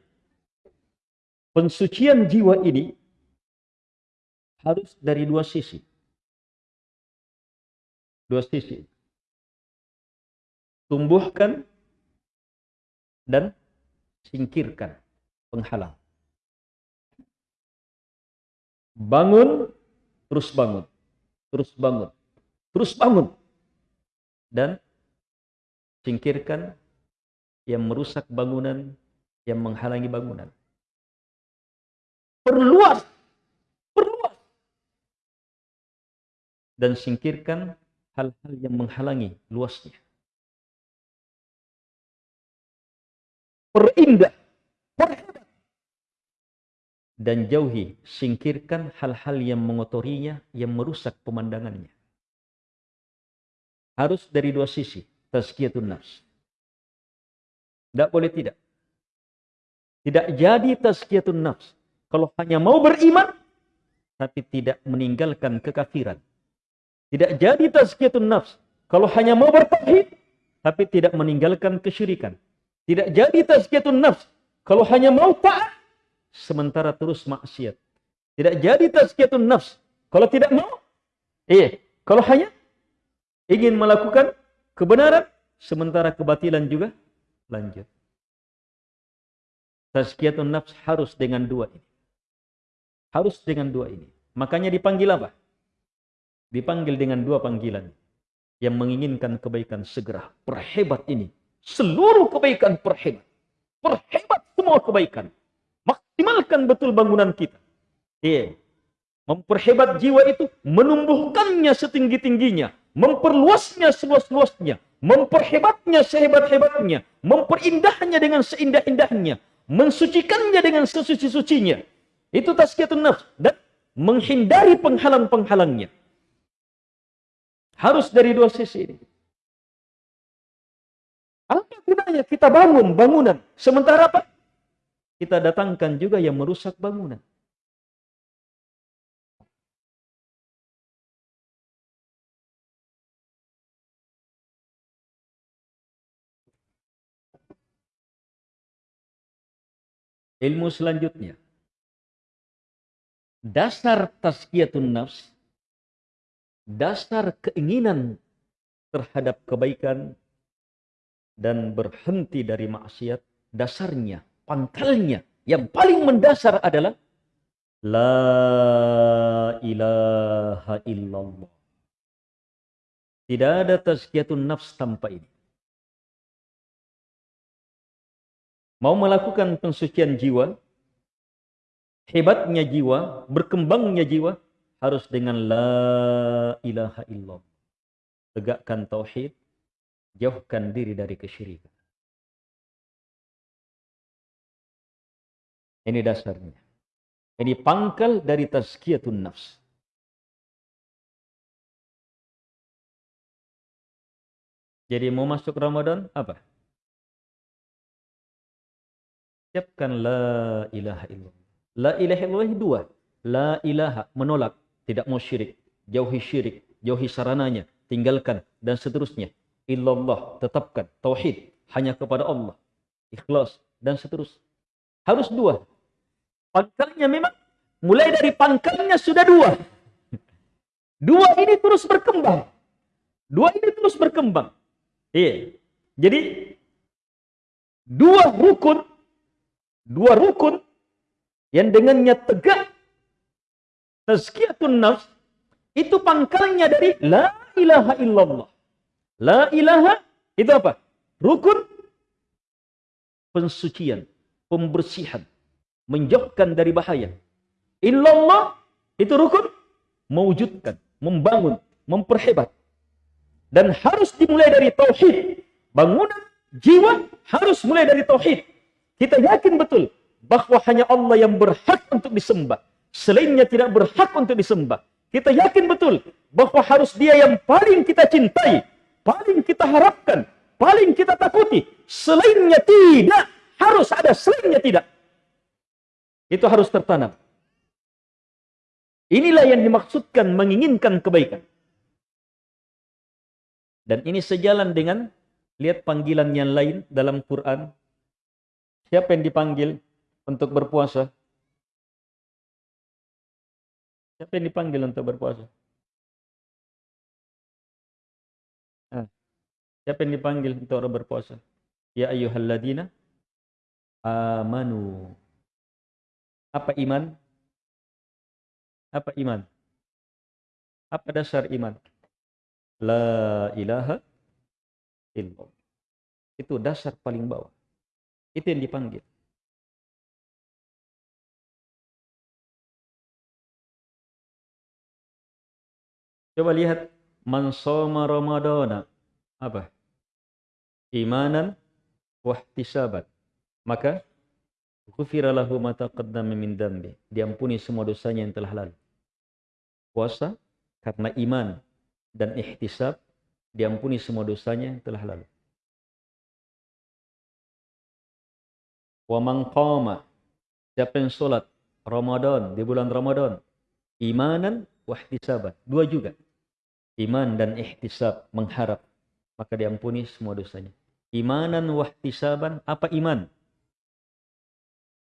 Pensucian jiwa ini harus dari dua sisi. Dua sisi. Tumbuhkan dan singkirkan penghalang. Bangun, terus bangun, terus bangun, terus bangun. Dan singkirkan yang merusak bangunan, yang menghalangi bangunan. Perluas, perluas. Dan singkirkan hal-hal yang menghalangi luasnya. Perindah, perhebat. Dan jauhi, singkirkan hal-hal yang mengotorinya, yang merusak pemandangannya. Harus dari dua sisi, tazkiyatun nafs. Tidak boleh tidak. Tidak jadi tazkiyatun nafs. Kalau hanya mau beriman, tapi tidak meninggalkan kekafiran. Tidak jadi tazkiyatun nafs. Kalau hanya mau bertauhid, tapi tidak meninggalkan kesyirikan. Tidak jadi tazkiyatun nafs. Kalau hanya mau taat, sementara terus maksiat. Tidak jadi tazkiyatun nafs. Kalau tidak mau, iya. Kalau hanya ingin melakukan kebenaran, sementara kebatilan juga lanjut. Tazkiyatun nafs harus dengan dua ini. Harus dengan dua ini. Makanya dipanggil apa? Dipanggil dengan dua panggilan. Yang menginginkan kebaikan segera. Perhebat ini seluruh kebaikan perhebat. Perhebat semua kebaikan. Maksimalkan betul bangunan kita. Iya. Memperhebat jiwa itu, menumbuhkannya setinggi-tingginya, memperluasnya seluas-luasnya, memperhebatnya sehebat-hebatnya, memperindah-nya dengan seindah-indahnya, mensucikannya dengan sesuci-sucinya. Itu tazkiyatun nafs dan menghindari penghalang-penghalangnya. Harus dari dua sisi ini. Gunanya kita bangun bangunan? Sementara apa? Kita datangkan juga yang merusak bangunan. Ilmu selanjutnya. Dasar tazkiyatun nafs, dasar keinginan terhadap kebaikan dan berhenti dari maksiat, dasarnya, pangkalnya, yang paling mendasar adalah La ilaha illallah. Tidak ada tazkiyatun nafs tanpa ini. mau melakukan pensucian jiwa, hebatnya jiwa, berkembangnya jiwa, harus dengan la ilaha illallah. Tegakkan tauhid, jauhkan diri dari kesyirikan. Ini dasarnya. Ini pangkal dari tazkiyatun nafs. Jadi mau masuk Ramadan apa? Siapkan la ilaha illallah. La ilaha illallah dua. La ilaha menolak, tidak mau syirik, jauhi syirik, jauhi sarananya, tinggalkan dan seterusnya. Illallah, tetapkan tauhid hanya kepada Allah. Ikhlas dan seterusnya. Harus dua. Pangkalnya memang mulai dari pangkalnya sudah dua. Dua ini terus berkembang. Dua ini terus berkembang. Iya. Jadi dua rukun dua rukun yang dengannya tegak tazkiyatun nafs itu pangkalnya dari la ilaha illallah. La ilaha itu apa? Rukun pensucian, pembersihan, menjauhkan dari bahaya. Illallah itu rukun mewujudkan, membangun, memperhebat, dan harus dimulai dari tauhid. Bangunan jiwa harus mulai dari tauhid. Kita yakin betul bahwa hanya Allah yang berhak untuk disembah. Selainnya tidak berhak untuk disembah. Kita yakin betul bahwa harus dia yang paling kita cintai, paling kita harapkan, paling kita takuti. Selainnya tidak. Harus ada selainnya tidak. Itu harus tertanam. Inilah yang dimaksudkan menginginkan kebaikan. Dan ini sejalan dengan lihat panggilan yang lain dalam Quran. Siapa yang dipanggil untuk berpuasa? Siapa yang dipanggil untuk berpuasa? Siapa yang dipanggil untuk berpuasa? Ya ayyuhalladzina amanu. Apa iman? Apa iman? Apa dasar iman? La ilaha illallah. Itu dasar paling bawah. Itu yang dipanggil. Coba lihat man soma ramadana apa? Imanan wahtisaban. Maka ghufira lahu ma taqaddama min dambi. Diampuni semua dosanya yang telah lalu. Puasa karena iman dan ihtisab diampuni semua dosanya yang telah lalu. Wa man qama siapa yang salat Ramadan di bulan Ramadan imanan wa ihtisaban. Dua juga. Iman dan ihtisab mengharap maka diampuni semua dosanya. Imanan wa ihtisaban apa iman?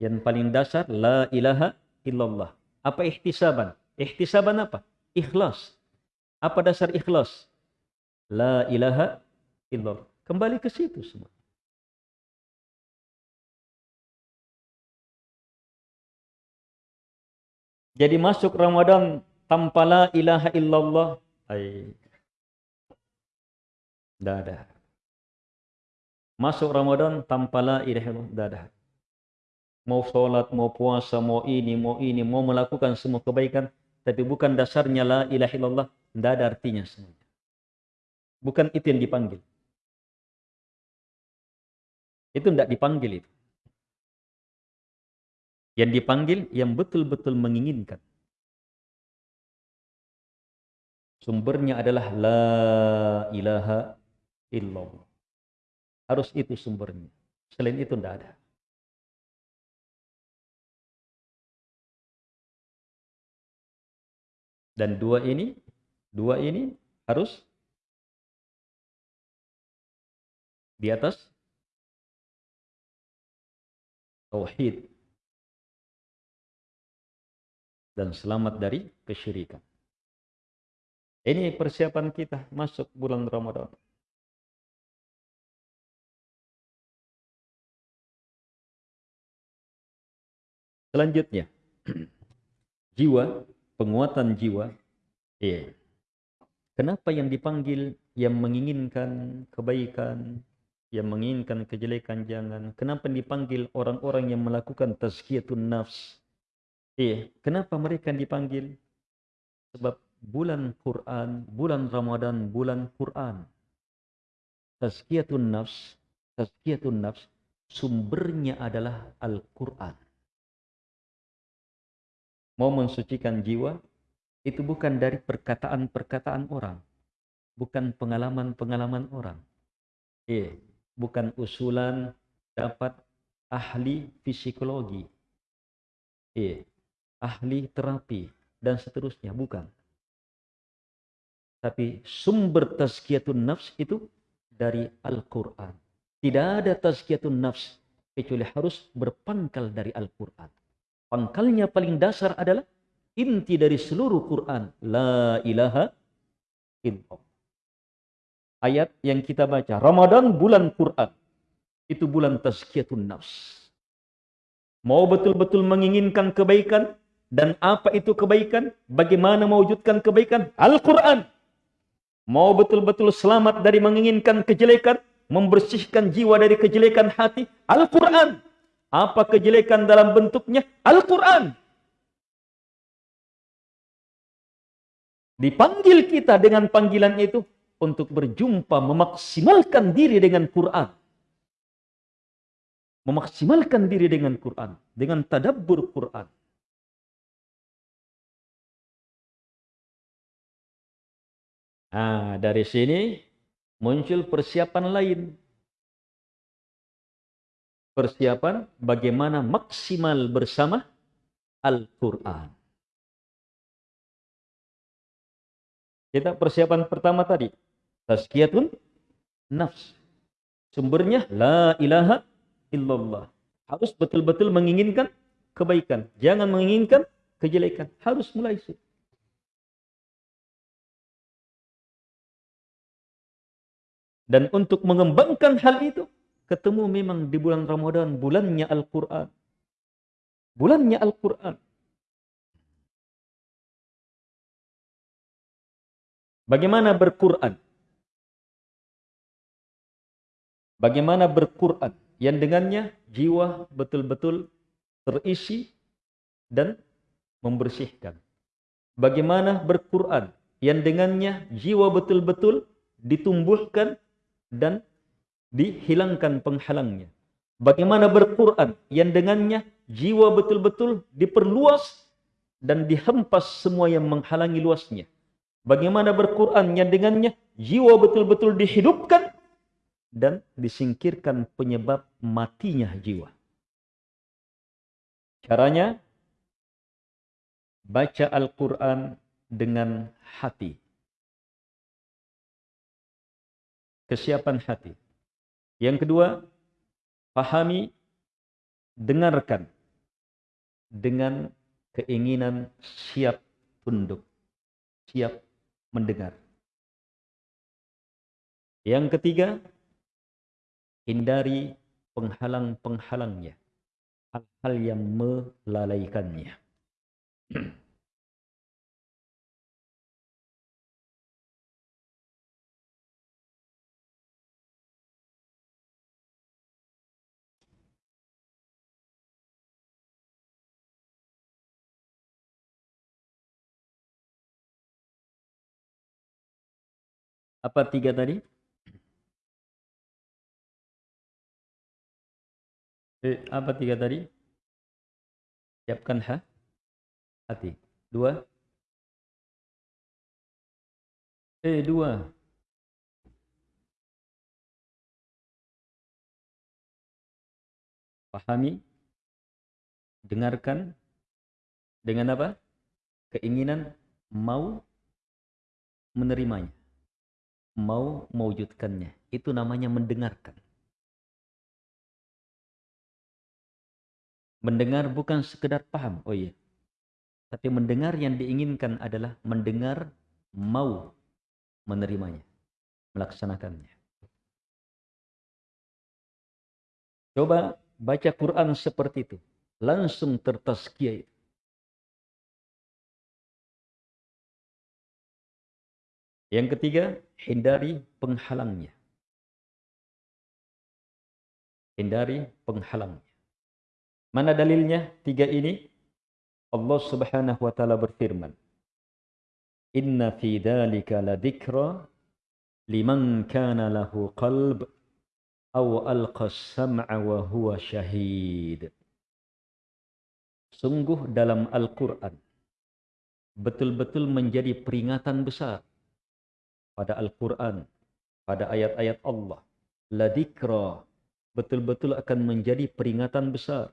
Yang paling dasar la ilaha illallah. Apa ihtisaban? Ihtisaban apa? Ikhlas. Apa dasar ikhlas? La ilaha illallah. Kembali ke situ semua. Jadi masuk Ramadan tanpa la ilaha illallah. Ay. Ada. Masuk Ramadan tanpa la ilaha illallah. Ada. Mau sholat, mau puasa, mau ini, mau ini, mau melakukan semua kebaikan. Tapi bukan dasarnya la ilaha illallah. Tidak ada artinya semuanya. Bukan itu yang dipanggil. Itu tidak dipanggil itu. Yang dipanggil yang betul-betul menginginkan. Sumbernya adalah la ilaha illallah. Harus itu sumbernya. Selain itu tidak ada. Dan dua ini Dua ini harus di atas tauhid dan selamat dari kesyirikan. Ini persiapan kita masuk bulan Ramadan. Selanjutnya, (clears throat) jiwa, penguatan jiwa. Iya. Kenapa yang dipanggil yang menginginkan kebaikan, Yang menginginkan kejelekan jangan. Kenapa dipanggil orang-orang yang melakukan tazkiyatun nafs? Eh, kenapa mereka dipanggil? Sebab bulan Quran, bulan Ramadan, bulan Quran. Tazkiyatun nafs, tazkiyatun nafs sumbernya adalah Al-Quran. Mau mensucikan jiwa, itu bukan dari perkataan-perkataan orang. Bukan pengalaman-pengalaman orang. Eh, bukan usulan dapat ahli psikologi. Eh, ahli terapi, dan seterusnya. Bukan. Tapi sumber tazkiyatun nafs itu dari Al-Quran. Tidak ada tazkiyatun nafs kecuali harus berpangkal dari Al-Quran. Pangkalnya paling dasar adalah inti dari seluruh Quran. La ilaha illallah. Ayat yang kita baca. Ramadan bulan Quran. Itu bulan tazkiyatun nafs. Mau betul-betul menginginkan kebaikan. Dan apa itu kebaikan? Bagaimana mewujudkan kebaikan? Al-Quran. Mau betul-betul selamat dari menginginkan kejelekan membersihkan jiwa dari kejelekan hati? Al-Quran. Apa kejelekan dalam bentuknya? Al-Quran. Dipanggil kita dengan panggilan itu untuk berjumpa, memaksimalkan diri dengan Quran. Memaksimalkan diri dengan Quran. Dengan tadabbur Quran. Nah, dari sini muncul persiapan lain. Persiapan bagaimana maksimal bersama Al-Quran. Kita persiapan pertama tadi. Tazkiyatun nafs. Sumbernya la ilaha illallah. Harus betul-betul menginginkan kebaikan. Jangan menginginkan kejelekan. Harus mulai situ. Dan untuk mengembangkan hal itu, ketemu memang di bulan Ramadan, bulannya Al-Quran. Bulannya Al-Quran. Bagaimana berquran? Bagaimana berquran? Yang dengannya jiwa betul-betul terisi dan membersihkan. Bagaimana berquran? Yang dengannya jiwa betul-betul ditumbuhkan dan dihilangkan penghalangnya. Bagaimana berquran yang dengannya jiwa betul-betul diperluas dan dihempas semua yang menghalangi luasnya. Bagaimana berquran yang dengannya jiwa betul-betul dihidupkan dan disingkirkan penyebab matinya jiwa. Caranya baca Al-Quran dengan hati. kesiapan hati. Yang kedua, pahami, dengarkan dengan keinginan siap tunduk, siap mendengar. Yang ketiga, hindari penghalang-penghalangnya, hal-hal yang melalaikannya. (clears throat) Apa tiga tadi? Eh, apa tiga tadi? Siapkan ha? Hati. Dua. Eh, dua. Pahami. Dengarkan. Dengan apa? Keinginan mau menerimanya mau mewujudkannya. Itu namanya mendengarkan. Mendengar bukan sekedar paham. Oh iya. Tapi mendengar yang diinginkan adalah mendengar mau menerimanya. Melaksanakannya. Coba baca Quran seperti itu. Langsung tertaskiah itu. Yang ketiga, hindari penghalangnya. Hindari penghalangnya. Mana dalilnya? Tiga ini. Allah subhanahu wa ta'ala berfirman. Inna fi dhalika ladhikra liman kana lahu qalb aw alqa sam'a wa huwa syahid. Sungguh dalam Al-Quran betul-betul menjadi peringatan besar pada Al-Quran, pada ayat-ayat Allah. Ladikra betul-betul akan menjadi peringatan besar,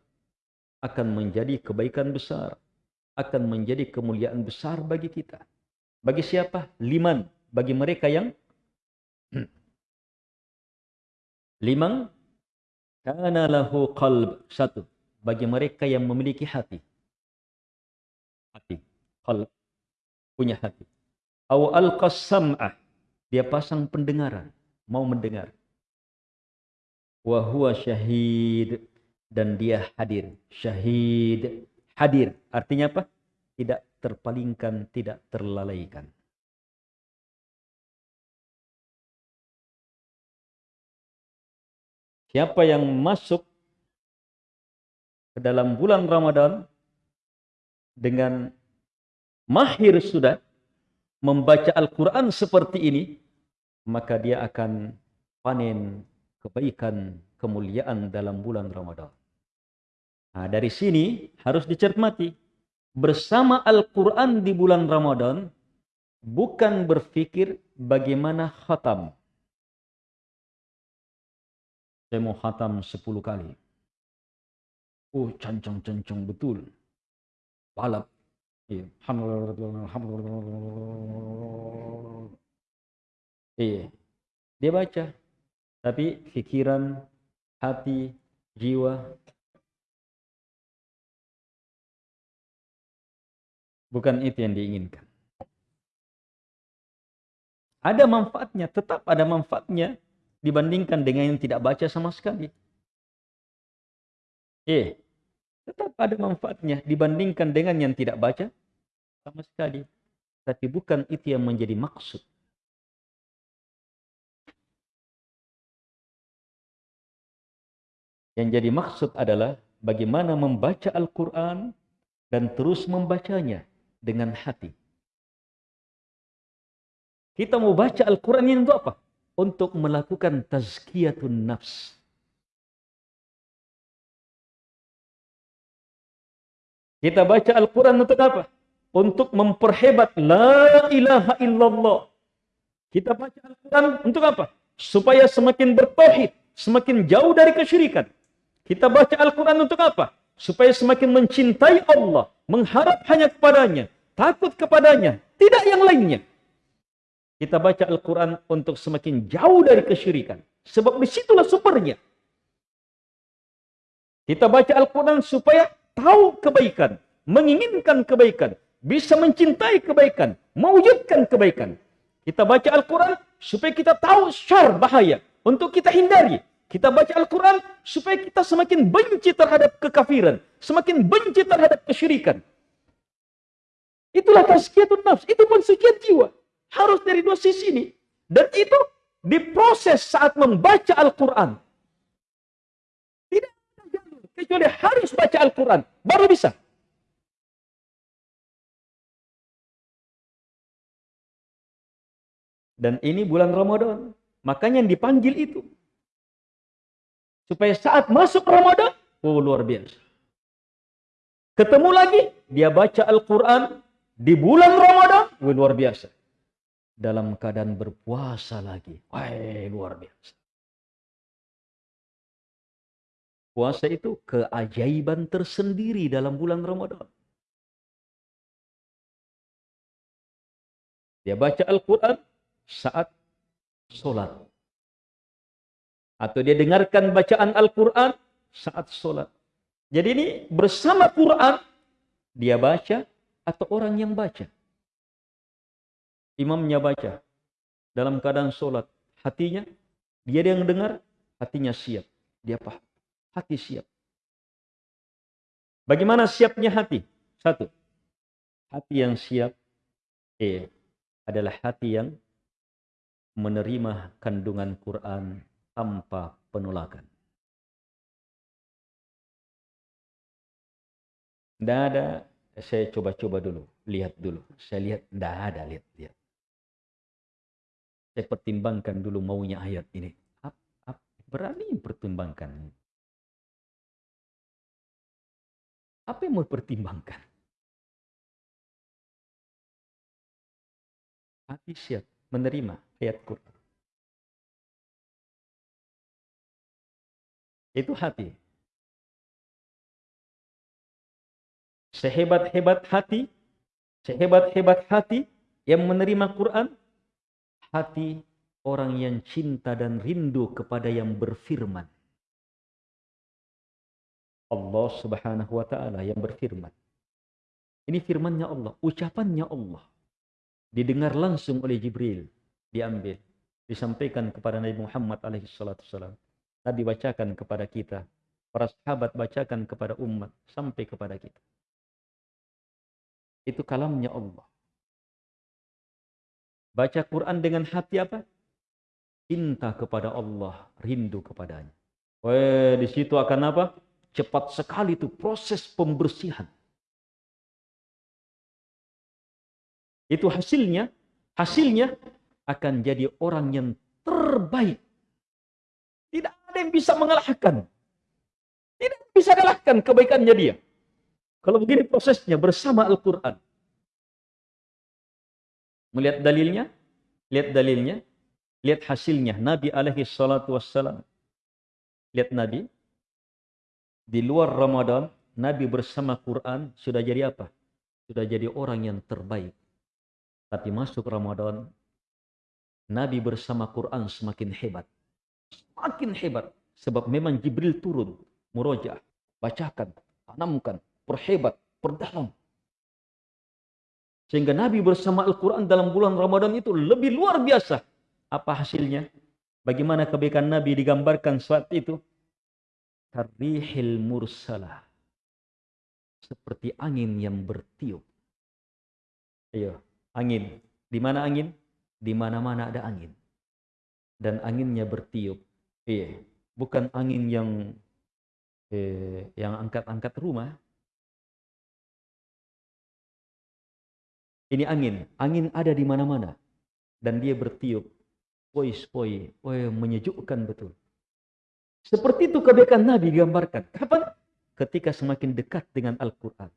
akan menjadi kebaikan besar, akan menjadi kemuliaan besar bagi kita. Bagi siapa? Liman. Bagi mereka yang (clears throat) Limang kana lahu qalb satu bagi mereka yang memiliki hati. Hati, qalb punya hati. Aw alqasam'ah dia pasang pendengaran, mau mendengar. Wa huwa syahid dan dia hadir. Syahid, hadir. Artinya apa? Tidak terpalingkan, tidak terlalaikan. Siapa yang masuk ke dalam bulan Ramadan dengan mahir sudah membaca Al-Quran seperti ini, maka dia akan panen kebaikan, kemuliaan dalam bulan Ramadan. Nah, dari sini harus dicermati. Bersama Al-Quran di bulan Ramadan, bukan berpikir bagaimana khatam. Saya mau khatam 10 kali. Oh, cancang-cancang betul. Balap. Iya. Iya. Dia baca. Tapi pikiran, hati, jiwa bukan itu yang diinginkan. Ada manfaatnya, tetap ada manfaatnya dibandingkan dengan yang tidak baca sama sekali. Eh, tetap ada manfaatnya dibandingkan dengan yang tidak baca sama sekali. Tapi bukan itu yang menjadi maksud. Yang jadi maksud adalah bagaimana membaca Al-Quran dan terus membacanya dengan hati. Kita mau baca Al-Quran ini untuk apa? untuk melakukan tazkiyatun nafs. Kita baca Al-Quran untuk apa? Untuk memperhebat La ilaha illallah. Kita baca Al-Quran untuk apa? Supaya semakin bertauhid, semakin jauh dari kesyirikan. Kita baca Al-Quran untuk apa? Supaya semakin mencintai Allah, mengharap hanya kepadanya, takut kepadanya, tidak yang lainnya. Kita baca Al-Quran untuk semakin jauh dari kesyirikan. Sebab di situlah sumbernya. Kita baca Al-Quran supaya tahu kebaikan. Menginginkan kebaikan. Bisa mencintai kebaikan. Mewujudkan kebaikan. Kita baca Al-Quran supaya kita tahu syar bahaya. Untuk kita hindari. Kita baca Al-Quran supaya kita semakin benci terhadap kekafiran. Semakin benci terhadap kesyirikan. Itulah tazkiyatun nafs. Itu pensucian jiwa. Harus dari dua sisi ini. Dan itu diproses saat membaca Al-Quran. Tidak ada jalur. Kecuali harus baca Al-Quran. Baru bisa. Dan ini bulan Ramadan. Makanya yang dipanggil itu. Supaya saat masuk Ramadan, oh luar biasa. Ketemu lagi, dia baca Al-Quran di bulan Ramadan, oh, luar biasa dalam keadaan berpuasa lagi. Wah, luar biasa. Puasa itu keajaiban tersendiri dalam bulan Ramadan. Dia baca Al-Quran saat sholat. Atau dia dengarkan bacaan Al-Quran saat sholat. Jadi ini bersama Quran, dia baca atau orang yang baca imamnya baca dalam keadaan sholat hatinya dia yang dengar hatinya siap dia paham hati siap bagaimana siapnya hati satu hati yang siap eh adalah hati yang menerima kandungan Quran tanpa penolakan. Tidak ada, saya coba-coba dulu, lihat dulu. Saya lihat, tidak ada, lihat, lihat. Saya pertimbangkan dulu maunya ayat ini. Ap, ap, berani pertimbangkan. Apa yang mau pertimbangkan? Hati siap menerima ayat Quran. Itu hati. Sehebat-hebat hati, sehebat-hebat hati yang menerima Quran, hati orang yang cinta dan rindu kepada yang berfirman. Allah Subhanahu wa taala yang berfirman. Ini firmannya Allah, ucapannya Allah didengar langsung oleh Jibril, diambil, disampaikan kepada Nabi Muhammad alaihi salatu. Nabi bacakan kepada kita, para sahabat bacakan kepada umat sampai kepada kita. Itu kalamnya Allah. Baca Quran dengan hati apa? Cinta kepada Allah, rindu kepadanya. Wah, di situ akan apa? Cepat sekali itu proses pembersihan. Itu hasilnya, hasilnya akan jadi orang yang terbaik. Tidak ada yang bisa mengalahkan. Tidak bisa kalahkan kebaikannya dia. Kalau begini prosesnya bersama Al-Quran. Melihat dalilnya, lihat dalilnya, lihat hasilnya. Nabi alaihi salatu wassalam. Lihat Nabi. Di luar Ramadan, Nabi bersama Quran sudah jadi apa? Sudah jadi orang yang terbaik. Tapi masuk Ramadan, Nabi bersama Quran semakin hebat. Semakin hebat. Sebab memang Jibril turun. Muroja. Bacakan. Tanamkan. Perhebat. Perdalam. Sehingga Nabi bersama Al-Quran dalam bulan Ramadan itu lebih luar biasa. Apa hasilnya? Bagaimana kebaikan Nabi digambarkan saat itu? Karihil mursalah. Seperti angin yang bertiup. Ayo, angin. Di mana angin? Di mana-mana ada angin. Dan anginnya bertiup. Iya, bukan angin yang eh, yang angkat-angkat rumah. Ini angin, angin ada di mana-mana dan dia bertiup. Spoi-spoi, oh, menyejukkan betul. Seperti itu kebaikan Nabi digambarkan. Kapan? Ketika semakin dekat dengan Al-Quran.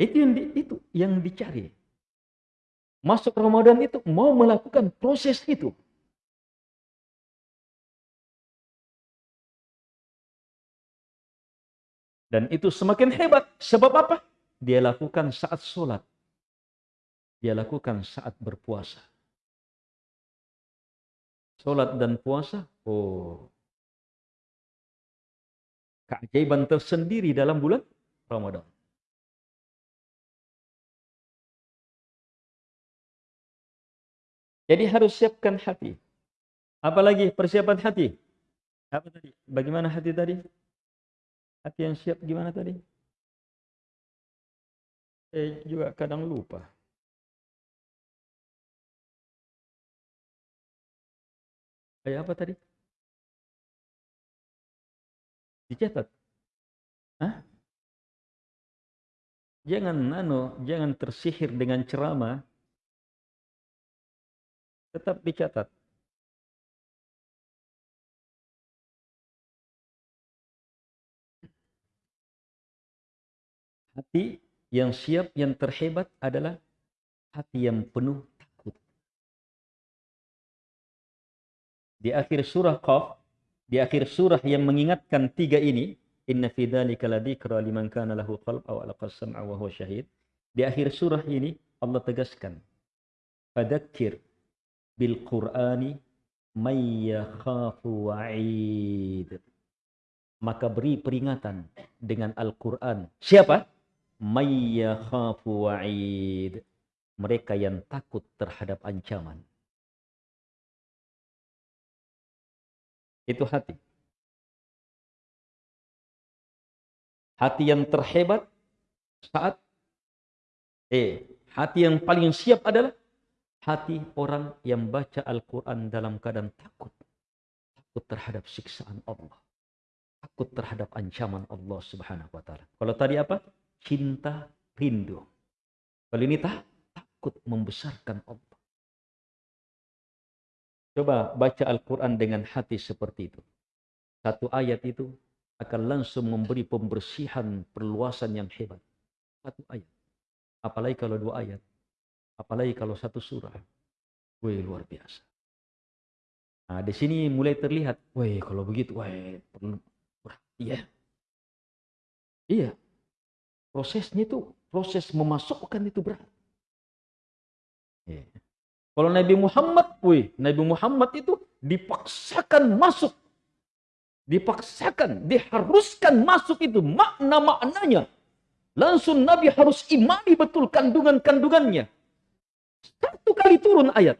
Itu yang di, itu yang dicari. Masuk Ramadan itu mau melakukan proses itu. Dan itu semakin hebat. Sebab apa? Dia lakukan saat sholat. Dia lakukan saat berpuasa. Sholat dan puasa, oh. Keajaiban tersendiri dalam bulan Ramadan. Jadi harus siapkan hati. Apalagi persiapan hati. Apa tadi? Bagaimana hati tadi? Hati yang siap gimana tadi? Saya juga kadang lupa. Kayak apa tadi? Dicatat. Hah? Jangan nano, jangan tersihir dengan ceramah tetap dicatat. Hati yang siap, yang terhebat adalah hati yang penuh takut. Di akhir surah Qaf, di akhir surah yang mengingatkan tiga ini, Inna fi liman kana lahu qalb aw alqa sam'a wa huwa syahid. Di akhir surah ini Allah tegaskan, "Fadzakir bil Qur'ani may yakhafu wa'id. Maka beri peringatan dengan Al-Qur'an. Siapa? May yakhafu wa'id. Mereka yang takut terhadap ancaman. Itu hati. Hati yang terhebat saat eh hati yang paling siap adalah hati orang yang baca Al-Quran dalam keadaan takut. Takut terhadap siksaan Allah. takut terhadap ancaman Allah Subhanahu wa taala. Kalau tadi apa? Cinta, rindu. Kalau ini tak takut membesarkan Allah. Coba baca Al-Quran dengan hati seperti itu. Satu ayat itu akan langsung memberi pembersihan perluasan yang hebat. Satu ayat. Apalagi kalau dua ayat. Apalagi kalau satu surah. Wih, luar biasa. Nah, di sini mulai terlihat, wih, kalau begitu, wih, perlu berhati ya. Iya. Prosesnya itu, proses memasukkan itu berat. Yeah. Kalau Nabi Muhammad, wih, Nabi Muhammad itu dipaksakan masuk. Dipaksakan, diharuskan masuk itu makna-maknanya. Langsung Nabi harus imani betul kandungan-kandungannya. Satu kali turun ayat.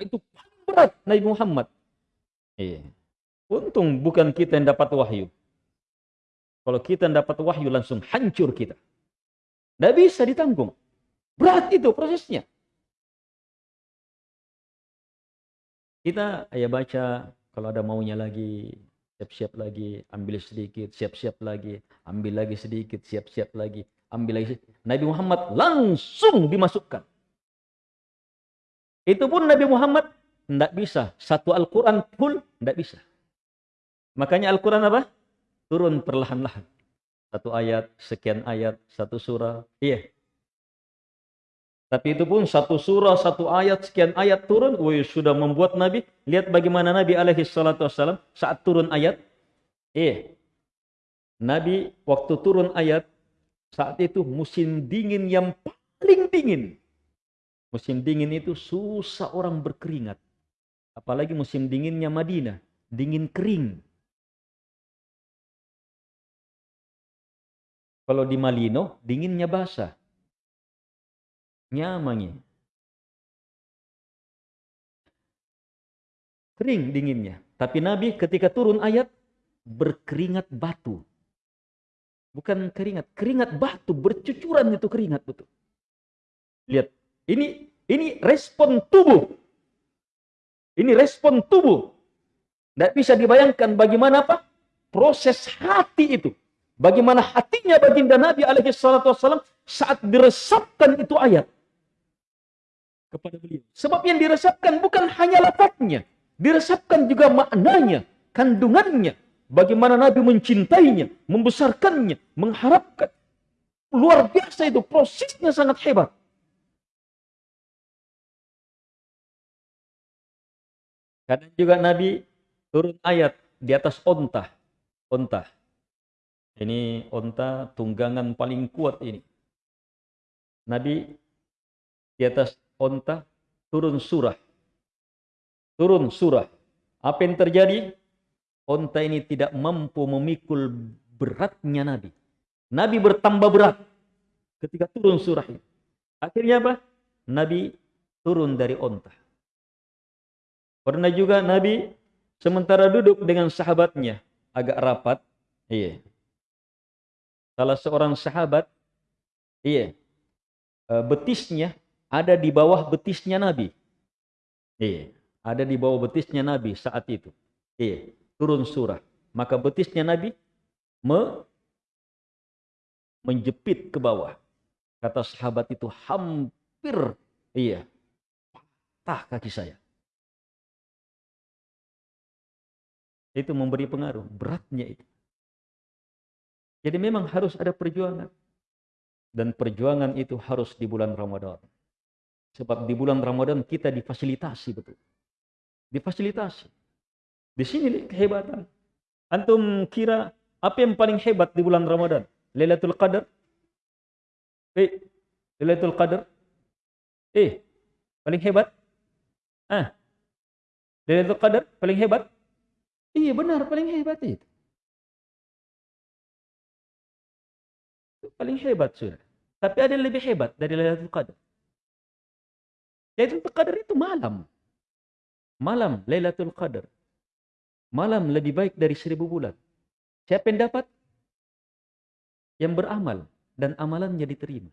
Itu paling berat Nabi Muhammad. Iya. Untung bukan kita yang dapat wahyu. Kalau kita yang dapat wahyu langsung hancur kita. Tidak bisa ditanggung. Berat itu prosesnya. Kita ya baca kalau ada maunya lagi, siap-siap lagi, ambil sedikit, siap-siap lagi, ambil lagi sedikit, siap-siap lagi, ambil lagi. Nabi Muhammad langsung dimasukkan. Itu pun Nabi Muhammad tidak bisa. Satu Al-Quran full tidak bisa. Makanya Al-Quran apa? Turun perlahan-lahan. Satu ayat, sekian ayat, satu surah. Iya, tapi itu pun satu surah, satu ayat, sekian ayat turun, woi sudah membuat Nabi. Lihat bagaimana Nabi alaihi salatu wassalam saat turun ayat. Eh, Nabi waktu turun ayat, saat itu musim dingin yang paling dingin. Musim dingin itu susah orang berkeringat. Apalagi musim dinginnya Madinah, dingin kering. Kalau di Malino, dinginnya basah nyamangi. Kering dinginnya. Tapi Nabi ketika turun ayat berkeringat batu. Bukan keringat, keringat batu bercucuran itu keringat betul. Lihat, ini ini respon tubuh. Ini respon tubuh. Tidak bisa dibayangkan bagaimana apa? Proses hati itu. Bagaimana hatinya baginda Nabi alaihi salatu wassalam saat diresapkan itu ayat kepada beliau. Sebab yang diresapkan bukan hanya lafaznya, diresapkan juga maknanya, kandungannya, bagaimana Nabi mencintainya, membesarkannya, mengharapkan. Luar biasa itu, prosesnya sangat hebat. Kadang juga Nabi turun ayat di atas onta. Onta. Ini onta tunggangan paling kuat ini. Nabi di atas onta, turun surah. Turun surah. Apa yang terjadi? Onta ini tidak mampu memikul beratnya Nabi. Nabi bertambah berat ketika turun surah ini. Akhirnya apa? Nabi turun dari onta. Pernah juga Nabi sementara duduk dengan sahabatnya agak rapat. Iya. Salah seorang sahabat, iya, eh, betisnya ada di bawah betisnya Nabi. Iya, ada di bawah betisnya Nabi saat itu. Iya, turun surah. Maka betisnya Nabi me menjepit ke bawah. Kata sahabat itu hampir iya patah kaki saya. Itu memberi pengaruh, beratnya itu. Jadi memang harus ada perjuangan. Dan perjuangan itu harus di bulan Ramadan. Sebab di bulan Ramadan kita difasilitasi betul. Difasilitasi. Di sini kehebatan. Antum kira apa yang paling hebat di bulan Ramadan? Lailatul Qadar? Eh, Lailatul Qadar? Eh, paling hebat? Ah. Lailatul Qadar paling hebat? Iya benar, paling hebat itu. Paling hebat sudah. Tapi ada yang lebih hebat dari Lailatul Qadar. Lailatul Qadar itu malam. Malam Lailatul Qadar. Malam lebih baik dari seribu bulan. Siapa yang dapat? Yang beramal dan amalannya diterima.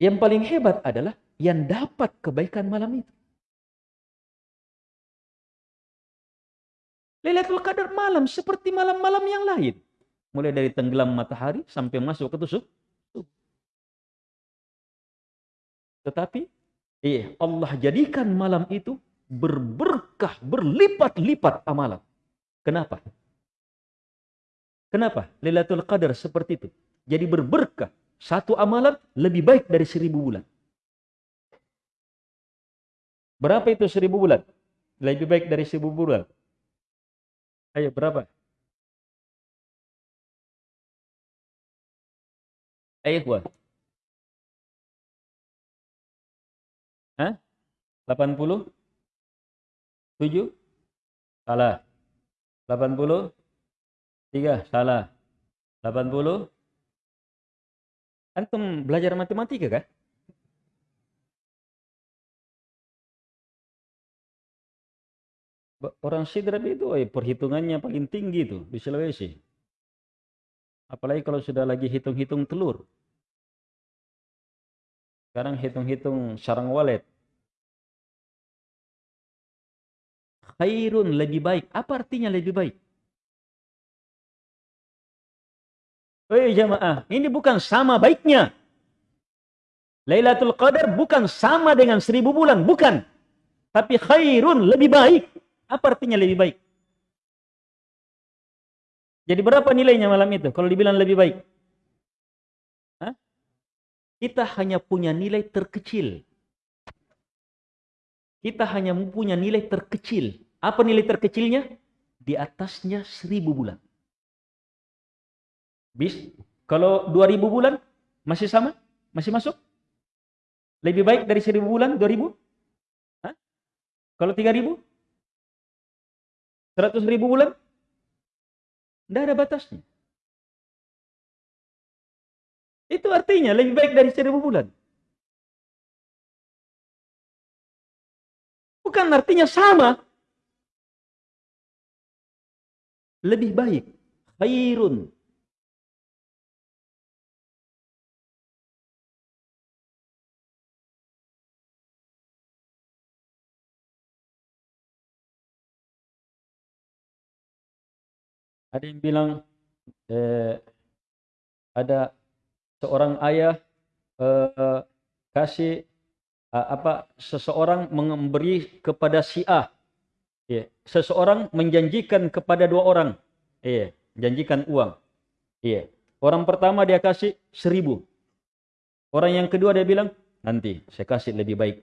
Yang paling hebat adalah yang dapat kebaikan malam itu. Lailatul Qadar malam seperti malam-malam yang lain. Mulai dari tenggelam matahari sampai masuk ke tusuk. Tetapi iya, Allah jadikan malam itu berberkah, berlipat-lipat amalan. Kenapa? Kenapa? Lailatul Qadar seperti itu. Jadi berberkah. Satu amalan lebih baik dari seribu bulan. Berapa itu seribu bulan? Lebih baik dari seribu bulan. Ayo berapa? Ayo buat. Hah? 80? 7? Salah. 80? 3? Salah. 80? Antum belajar matematika kah? Orang Sidrap itu eh, perhitungannya paling tinggi itu di Sulawesi. Apalagi kalau sudah lagi hitung-hitung telur. Sekarang hitung-hitung sarang walet. Khairun lebih baik. Apa artinya lebih baik? Eh jamaah, ini bukan sama baiknya. Lailatul Qadar bukan sama dengan seribu bulan, bukan. Tapi khairun lebih baik. Apa artinya lebih baik? Jadi berapa nilainya malam itu kalau dibilang lebih baik? Hah? Kita hanya punya nilai terkecil. Kita hanya punya nilai terkecil. Apa nilai terkecilnya? Di atasnya seribu bulan. Bis, kalau dua ribu bulan masih sama? Masih masuk? Lebih baik dari seribu bulan, dua ribu? Kalau tiga ribu? 100 ribu bulan? Tidak ada batasnya. Itu artinya lebih baik dari seribu bulan. Bukan artinya sama. Lebih baik. Khairun. Ada yang bilang eh, ada seorang ayah eh, kasih eh, apa seseorang memberi kepada si A. Yeah. Seseorang menjanjikan kepada dua orang. Yeah. janjikan uang. Yeah. Orang pertama dia kasih seribu. Orang yang kedua dia bilang, nanti saya kasih lebih baik.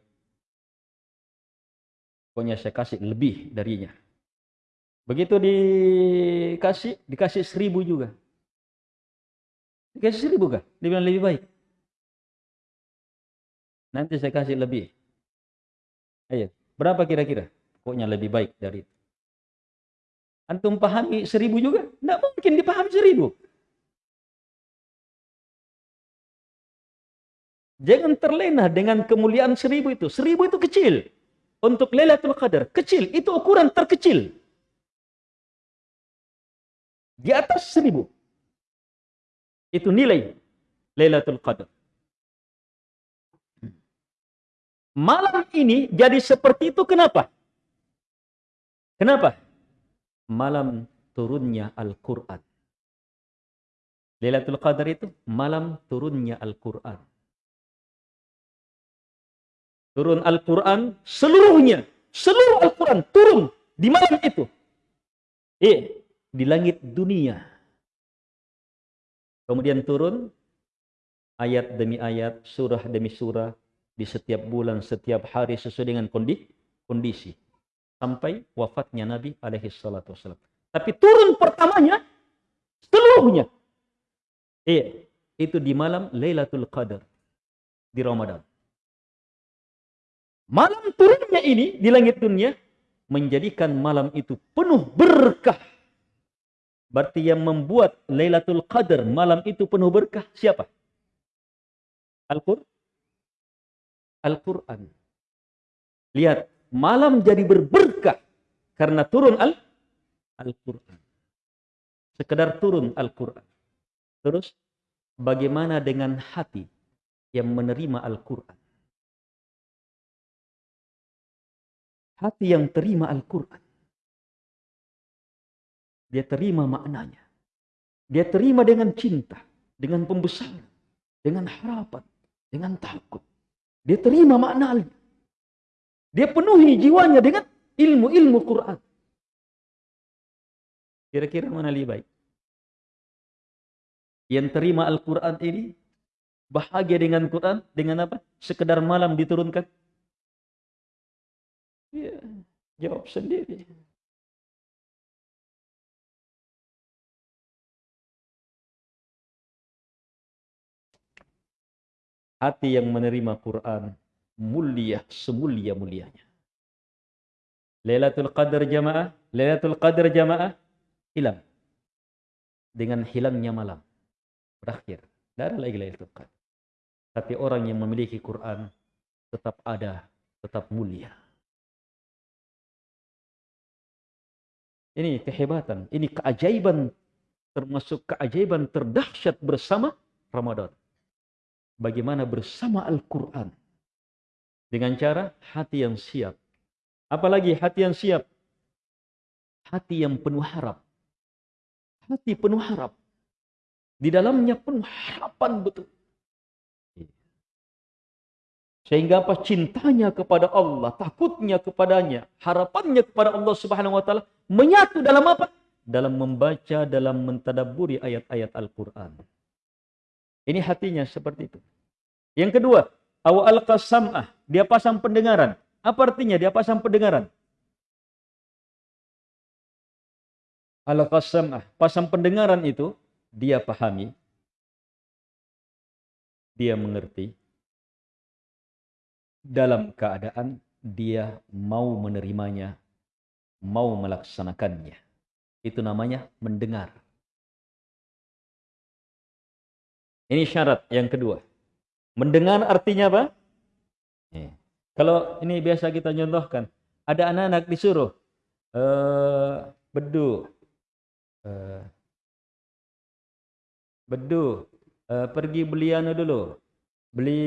Pokoknya saya kasih lebih darinya. Begitu dikasih, dikasih seribu juga. Dikasih seribu kah? Dia bilang lebih baik. Nanti saya kasih lebih. Ayo, berapa kira-kira? Pokoknya lebih baik dari itu. Antum pahami seribu juga? Tidak mungkin dipahami seribu. Jangan terlena dengan kemuliaan seribu itu. Seribu itu kecil. Untuk Lailatul Qadar, kecil. Itu ukuran terkecil. Di atas seribu. Itu nilai Lailatul Qadar. Malam ini jadi seperti itu kenapa? Kenapa? Malam turunnya Al-Quran. Lailatul Qadar itu malam turunnya Al-Quran. Turun Al-Quran seluruhnya. Seluruh Al-Quran turun di malam itu. Eh, di langit dunia. Kemudian turun ayat demi ayat, surah demi surah di setiap bulan, setiap hari sesuai dengan kondisi. Sampai wafatnya Nabi alaihi salatu wasallam. Tapi turun pertamanya seluruhnya. Iya, itu di malam Lailatul Qadar di Ramadan. Malam turunnya ini di langit dunia menjadikan malam itu penuh berkah Berarti yang membuat Lailatul Qadar malam itu penuh berkah siapa? Al-Qur'an. Al-Quran. Lihat, malam jadi berberkah karena turun Al-Quran. Sekedar turun Al-Quran. Terus, bagaimana dengan hati yang menerima Al-Quran? Hati yang terima Al-Quran dia terima maknanya. Dia terima dengan cinta, dengan pembesaran, dengan harapan, dengan takut. Dia terima maknanya. Dia penuhi jiwanya dengan ilmu-ilmu Quran. Kira-kira mana lebih baik? Yang terima Al-Quran ini bahagia dengan Quran dengan apa? Sekedar malam diturunkan? Ya, jawab sendiri. Hati yang menerima Quran mulia semulia-mulianya. Lailatul Qadar jamaah, Lailatul Qadar jamaah hilang. Dengan hilangnya malam. Berakhir. Tidak ada lagi Lailatul Qadar. Tapi orang yang memiliki Quran tetap ada, tetap mulia. Ini kehebatan, ini keajaiban termasuk keajaiban terdahsyat bersama Ramadan bagaimana bersama Al-Quran. Dengan cara hati yang siap. Apalagi hati yang siap. Hati yang penuh harap. Hati penuh harap. Di dalamnya penuh harapan betul. Sehingga apa cintanya kepada Allah, takutnya kepadanya, harapannya kepada Allah Subhanahu wa taala menyatu dalam apa? Dalam membaca, dalam mentadaburi ayat-ayat Al-Qur'an. Ini hatinya seperti itu. Yang kedua, awal qasam'ah, dia pasang pendengaran. Apa artinya dia pasang pendengaran? Al qasam'ah, pasang pendengaran itu dia pahami, dia mengerti dalam keadaan dia mau menerimanya, mau melaksanakannya. Itu namanya mendengar. Ini syarat yang kedua. Mendengar artinya apa? Eh. Kalau ini biasa kita contohkan, ada anak-anak disuruh uh, bedu, uh, bedu, uh, pergi beli anu dulu, beli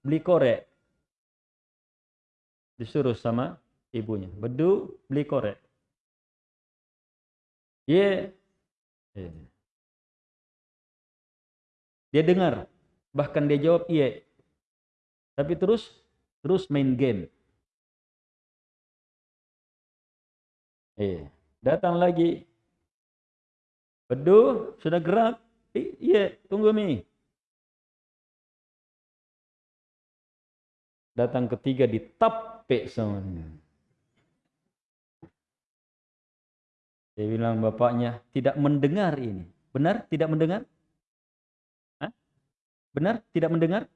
beli korek, disuruh sama ibunya, bedu beli korek. Ye, yeah. Dia dengar. Bahkan dia jawab iya. Tapi terus terus main game. Eh, datang lagi. Bedu, sudah gerak. iya, tunggu mi. Datang ketiga ditape semuanya. Dia bilang bapaknya tidak mendengar ini. Benar tidak mendengar? Benar? Tidak mendengar?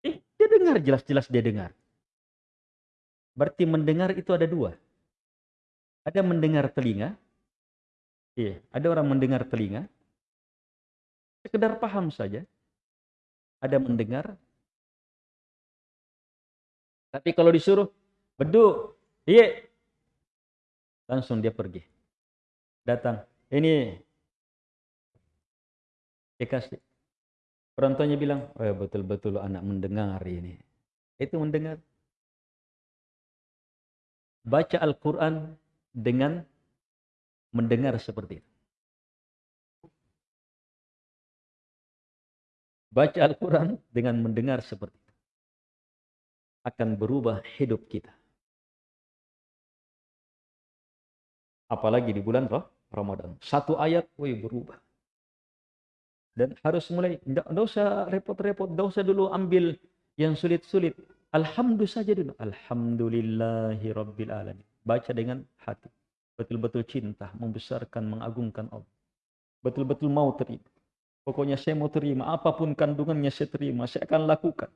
Eh, dia dengar, jelas-jelas dia dengar. Berarti mendengar itu ada dua. Ada mendengar telinga. Iya, ada orang mendengar telinga. Sekedar paham saja. Ada mendengar. Tapi kalau disuruh, beduk, iya. Langsung dia pergi. Datang. Ini. Dikasih. Orang tuanya bilang, oh ya betul-betul anak mendengar ini. Itu mendengar. Baca Al-Quran dengan mendengar seperti itu. Baca Al-Quran dengan mendengar seperti itu. Akan berubah hidup kita. Apalagi di bulan Ramadan. Satu ayat, woi berubah. Dan harus mulai, tidak usah repot-repot, tidak usah dulu ambil yang sulit-sulit. Alhamdulillah saja dulu. Alhamdulillahi Rabbil Alamin. Baca dengan hati. Betul-betul cinta, membesarkan, mengagungkan Allah. Betul-betul mau terima. Pokoknya saya mau terima. Apa pun kandungannya saya terima. Saya akan lakukan.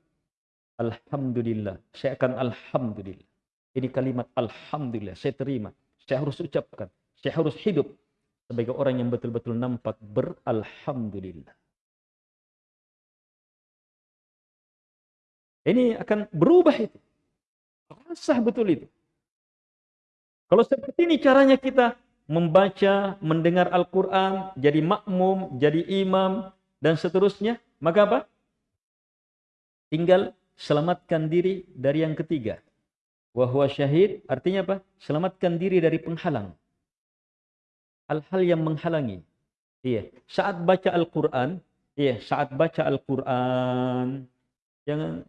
Alhamdulillah. Saya akan Alhamdulillah. Ini kalimat Alhamdulillah. Saya terima. Saya harus ucapkan. Saya harus hidup sebagai orang yang betul-betul nampak beralhamdulillah. Ini akan berubah itu. Rasa betul itu. Kalau seperti ini caranya kita membaca, mendengar Al-Quran, jadi makmum, jadi imam, dan seterusnya, maka apa? Tinggal selamatkan diri dari yang ketiga. Wahwa syahid, artinya apa? Selamatkan diri dari penghalang. Hal-hal yang menghalangi. Iya, saat baca Al-Qur'an, iya, saat baca Al-Qur'an jangan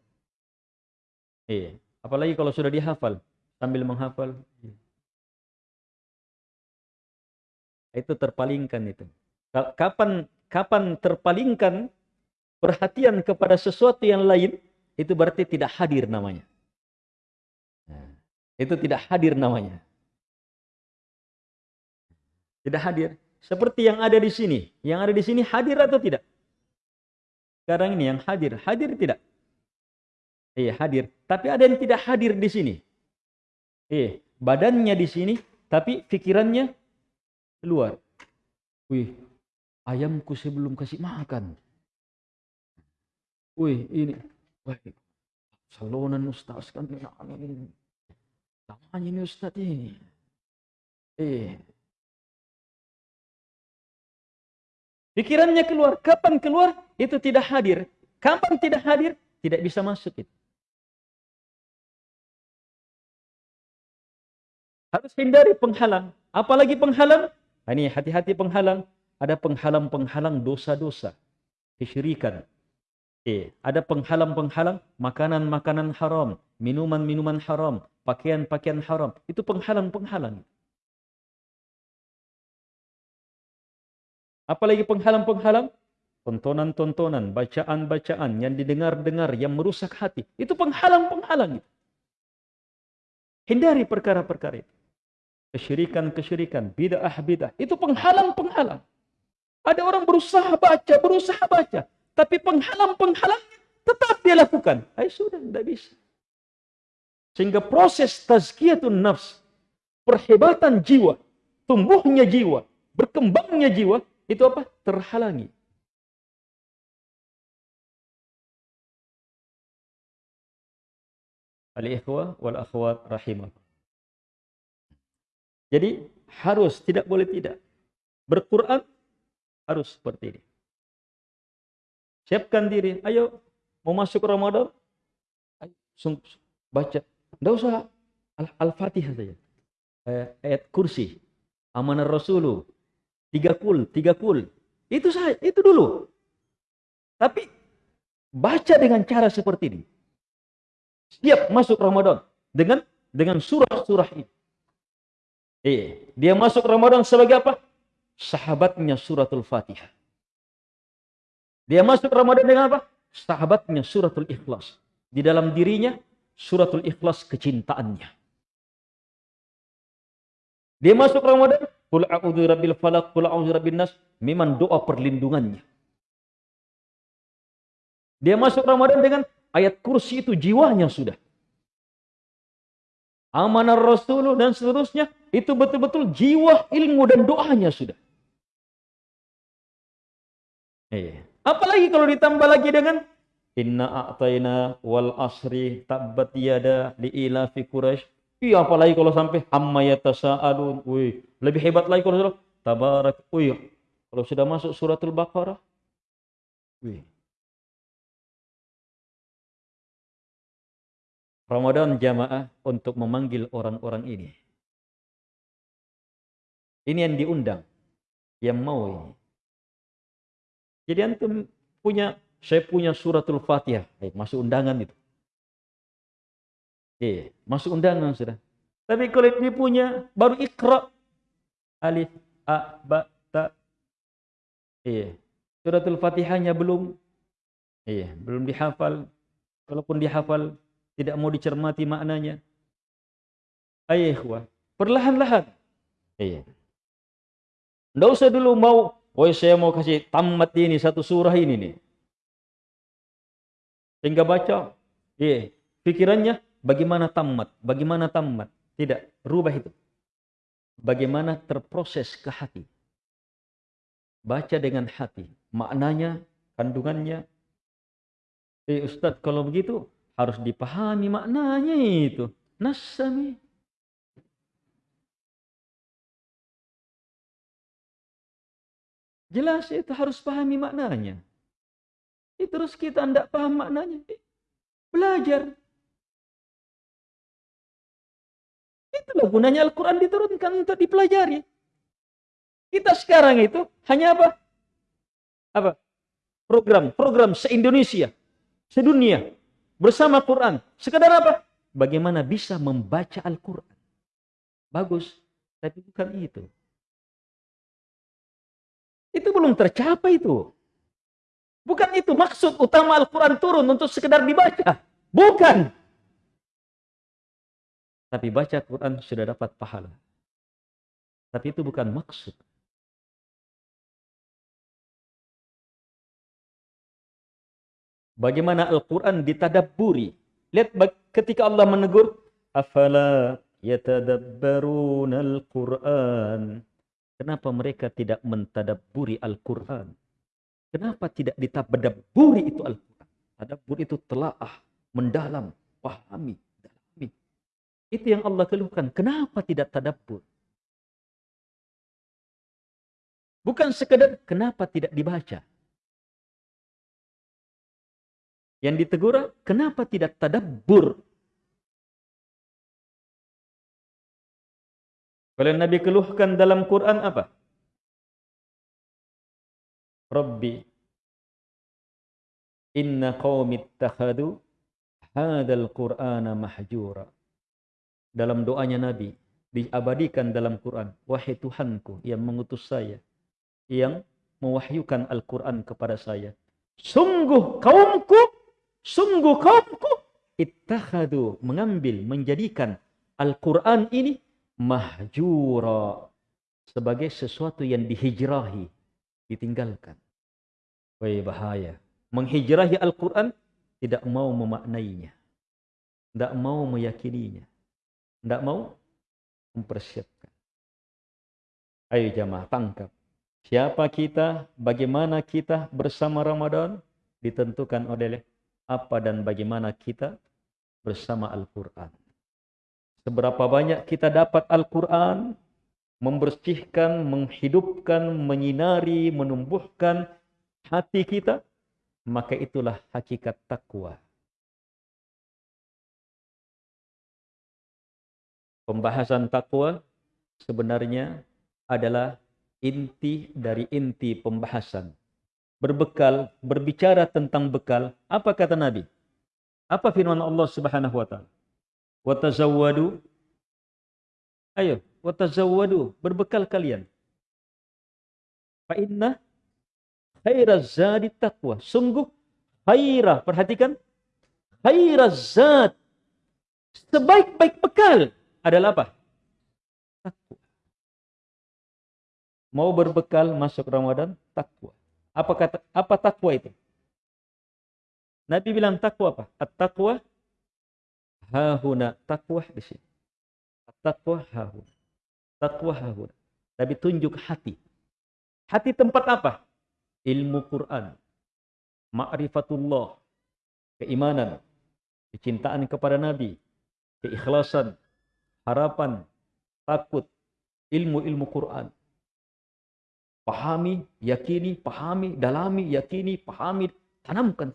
iya, apalagi kalau sudah dihafal sambil menghafal. Iya. Itu terpalingkan itu. Kapan kapan terpalingkan perhatian kepada sesuatu yang lain, itu berarti tidak hadir namanya. Nah, itu tidak hadir namanya. Tidak hadir. Seperti yang ada di sini. Yang ada di sini hadir atau tidak? Sekarang ini yang hadir. Hadir tidak? Iya, hadir. Tapi ada yang tidak hadir di sini. Iya, badannya di sini, tapi pikirannya keluar. Wih, ayamku sebelum kasih makan. Wih, ini. Wah, salonan Ustaz kan ini. Namanya ini Ustaz ini. Eh, Pikirannya keluar. Kapan keluar? Itu tidak hadir. Kapan tidak hadir? Tidak bisa masuk itu. Harus hindari penghalang. Apalagi penghalang? Nah, ini hati-hati penghalang. Ada penghalang-penghalang dosa-dosa. Kesyirikan. Eh, ada penghalang-penghalang makanan-makanan haram. Minuman-minuman haram. Pakaian-pakaian haram. Itu penghalang-penghalang. Apalagi penghalang-penghalang? Tontonan-tontonan, bacaan-bacaan yang didengar-dengar, yang merusak hati. Itu penghalang-penghalang. Hindari perkara-perkara itu. Kesyirikan-kesyirikan, bid'ah-bid'ah. Itu penghalang-penghalang. Ada orang berusaha baca, berusaha baca. Tapi penghalang-penghalangnya tetap dia lakukan. Ay, sudah, tidak bisa. Sehingga proses tazkiyatun nafs, perhebatan jiwa, tumbuhnya jiwa, berkembangnya jiwa, itu apa? Terhalangi. Al-ikhwa wal akhwat rahimah. Jadi harus, tidak boleh tidak. Berquran harus seperti ini. Siapkan diri. Ayo, mau masuk Ramadan? Ayo, baca. Tidak usah Al-Fatihah saja. Ayat kursi. Amanah Rasulullah Tiga kul, tiga kul. Itu saja, itu dulu. Tapi baca dengan cara seperti ini. Siap masuk Ramadan dengan dengan surah-surah ini. Eh, dia masuk Ramadan sebagai apa? Sahabatnya suratul Fatihah. Dia masuk Ramadan dengan apa? Sahabatnya suratul Ikhlas. Di dalam dirinya suratul Ikhlas kecintaannya. Dia masuk Ramadan Qul a'udzu rabbil falaq, qul a'udzu rabbin nas, memang doa perlindungannya. Dia masuk Ramadan dengan ayat kursi itu jiwanya sudah. Amanah Rasulullah dan seterusnya itu betul-betul jiwa ilmu dan doanya sudah. Eh, apalagi kalau ditambah lagi dengan Inna a'tayna wal asri tabbat yada li fi Quraisy Iya apalagi kalau sampai amma yatasaalun. Wih, lebih hebat lagi kalau sudah tabarak. Wih, kalau sudah masuk suratul Baqarah. Wih. Ramadan jamaah untuk memanggil orang-orang ini. Ini yang diundang, yang mau ini. Jadi antum punya, saya punya suratul Fatihah, eh, masuk undangan itu. Iya, masuk undangan sudah. Tapi kalau dia punya baru ikra alif a ba ta. Iya. Suratul Fatihahnya belum iya, belum dihafal. Walaupun dihafal tidak mau dicermati maknanya. Ayo, perlahan-lahan. Iya. Tidak usah dulu mau, oh saya mau kasih tamat ini satu surah ini nih. Sehingga baca, iya, pikirannya Bagaimana tamat? Bagaimana tamat? Tidak, rubah itu. Bagaimana terproses ke hati. Baca dengan hati. Maknanya, kandungannya. Eh Ustadz, kalau begitu harus dipahami maknanya itu. Nasami. Jelas itu harus pahami maknanya. Itu terus kita tidak paham maknanya. Belajar. Itulah gunanya Al-Quran diturunkan untuk dipelajari. Kita sekarang itu hanya apa? Apa? Program, program se-Indonesia, sedunia bersama Quran. Sekedar apa? Bagaimana bisa membaca Al-Quran. Bagus, tapi bukan itu. Itu belum tercapai itu. Bukan itu maksud utama Al-Quran turun untuk sekedar dibaca. Bukan. Tapi baca Quran sudah dapat pahala. Tapi itu bukan maksud. Bagaimana Al-Quran ditadabburi. Lihat ketika Allah menegur. Afala yatadabbarun al-Quran. Kenapa mereka tidak mentadabburi Al-Quran? Kenapa tidak ditadabburi itu Al-Quran? Tadabbur itu telaah, mendalam, pahami. Itu yang Allah keluhkan. Kenapa tidak tadabbur? Bukan sekedar kenapa tidak dibaca. Yang ditegur, kenapa tidak tadabbur? Kalau Nabi keluhkan dalam Quran apa? Rabbi inna qawmi ittakhadu hadal qur'ana mahjura. Dalam doanya Nabi diabadikan dalam Quran, wahai Tuhanku yang mengutus saya, yang mewahyukan Al-Quran kepada saya. Sungguh kaumku Sungguh kaumku ittakhadu mengambil menjadikan Al-Quran ini mahjura sebagai sesuatu yang dihijrahi, ditinggalkan. Wah bahaya. Menghijrahi Al-Quran tidak mau memaknainya. Tidak mau meyakininya. Tidak mau mempersiapkan. Ayo jamaah tangkap. Siapa kita, bagaimana kita bersama Ramadan ditentukan oleh apa dan bagaimana kita bersama Al-Quran. Seberapa banyak kita dapat Al-Quran, membersihkan, menghidupkan, menyinari, menumbuhkan hati kita, maka itulah hakikat takwa. Pembahasan takwa sebenarnya adalah inti dari inti pembahasan berbekal, berbicara tentang bekal, apa kata Nabi? Apa firman Allah Subhanahu wa taala? Wa Ayo, wa tazawwadu, berbekal kalian. Fa inna khairaz zadi taqwa. Sungguh khairah, perhatikan. Khairaz zad. Sebaik-baik bekal adalah apa? Takwa. Mau berbekal masuk Ramadan, takwa. Apa kata apa takwa itu? Nabi bilang takwa apa? At-taqwa hahuna. Takwa di sini. At-taqwa hahuna. Takwa hahuna. Nabi tunjuk hati. Hati tempat apa? Ilmu Quran. Ma'rifatullah. Keimanan. Kecintaan kepada Nabi. Keikhlasan. Harapan. Takut. Ilmu-ilmu Quran. Pahami, yakini, pahami, dalami, yakini, pahami, tanamkan.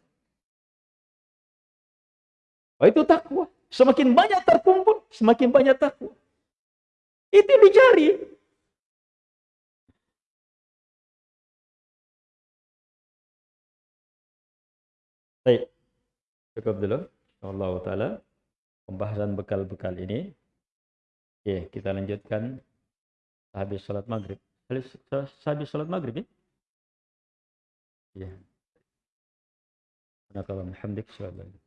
Oh, itu takwa. Semakin banyak terkumpul, semakin banyak takwa. Itu dicari. Baik. Cukup dulu. Allah Ta'ala. Pembahasan bekal-bekal ini. Oke, kita lanjutkan habis sholat maghrib. Habis sholat maghrib ya? Ya. Alhamdulillah.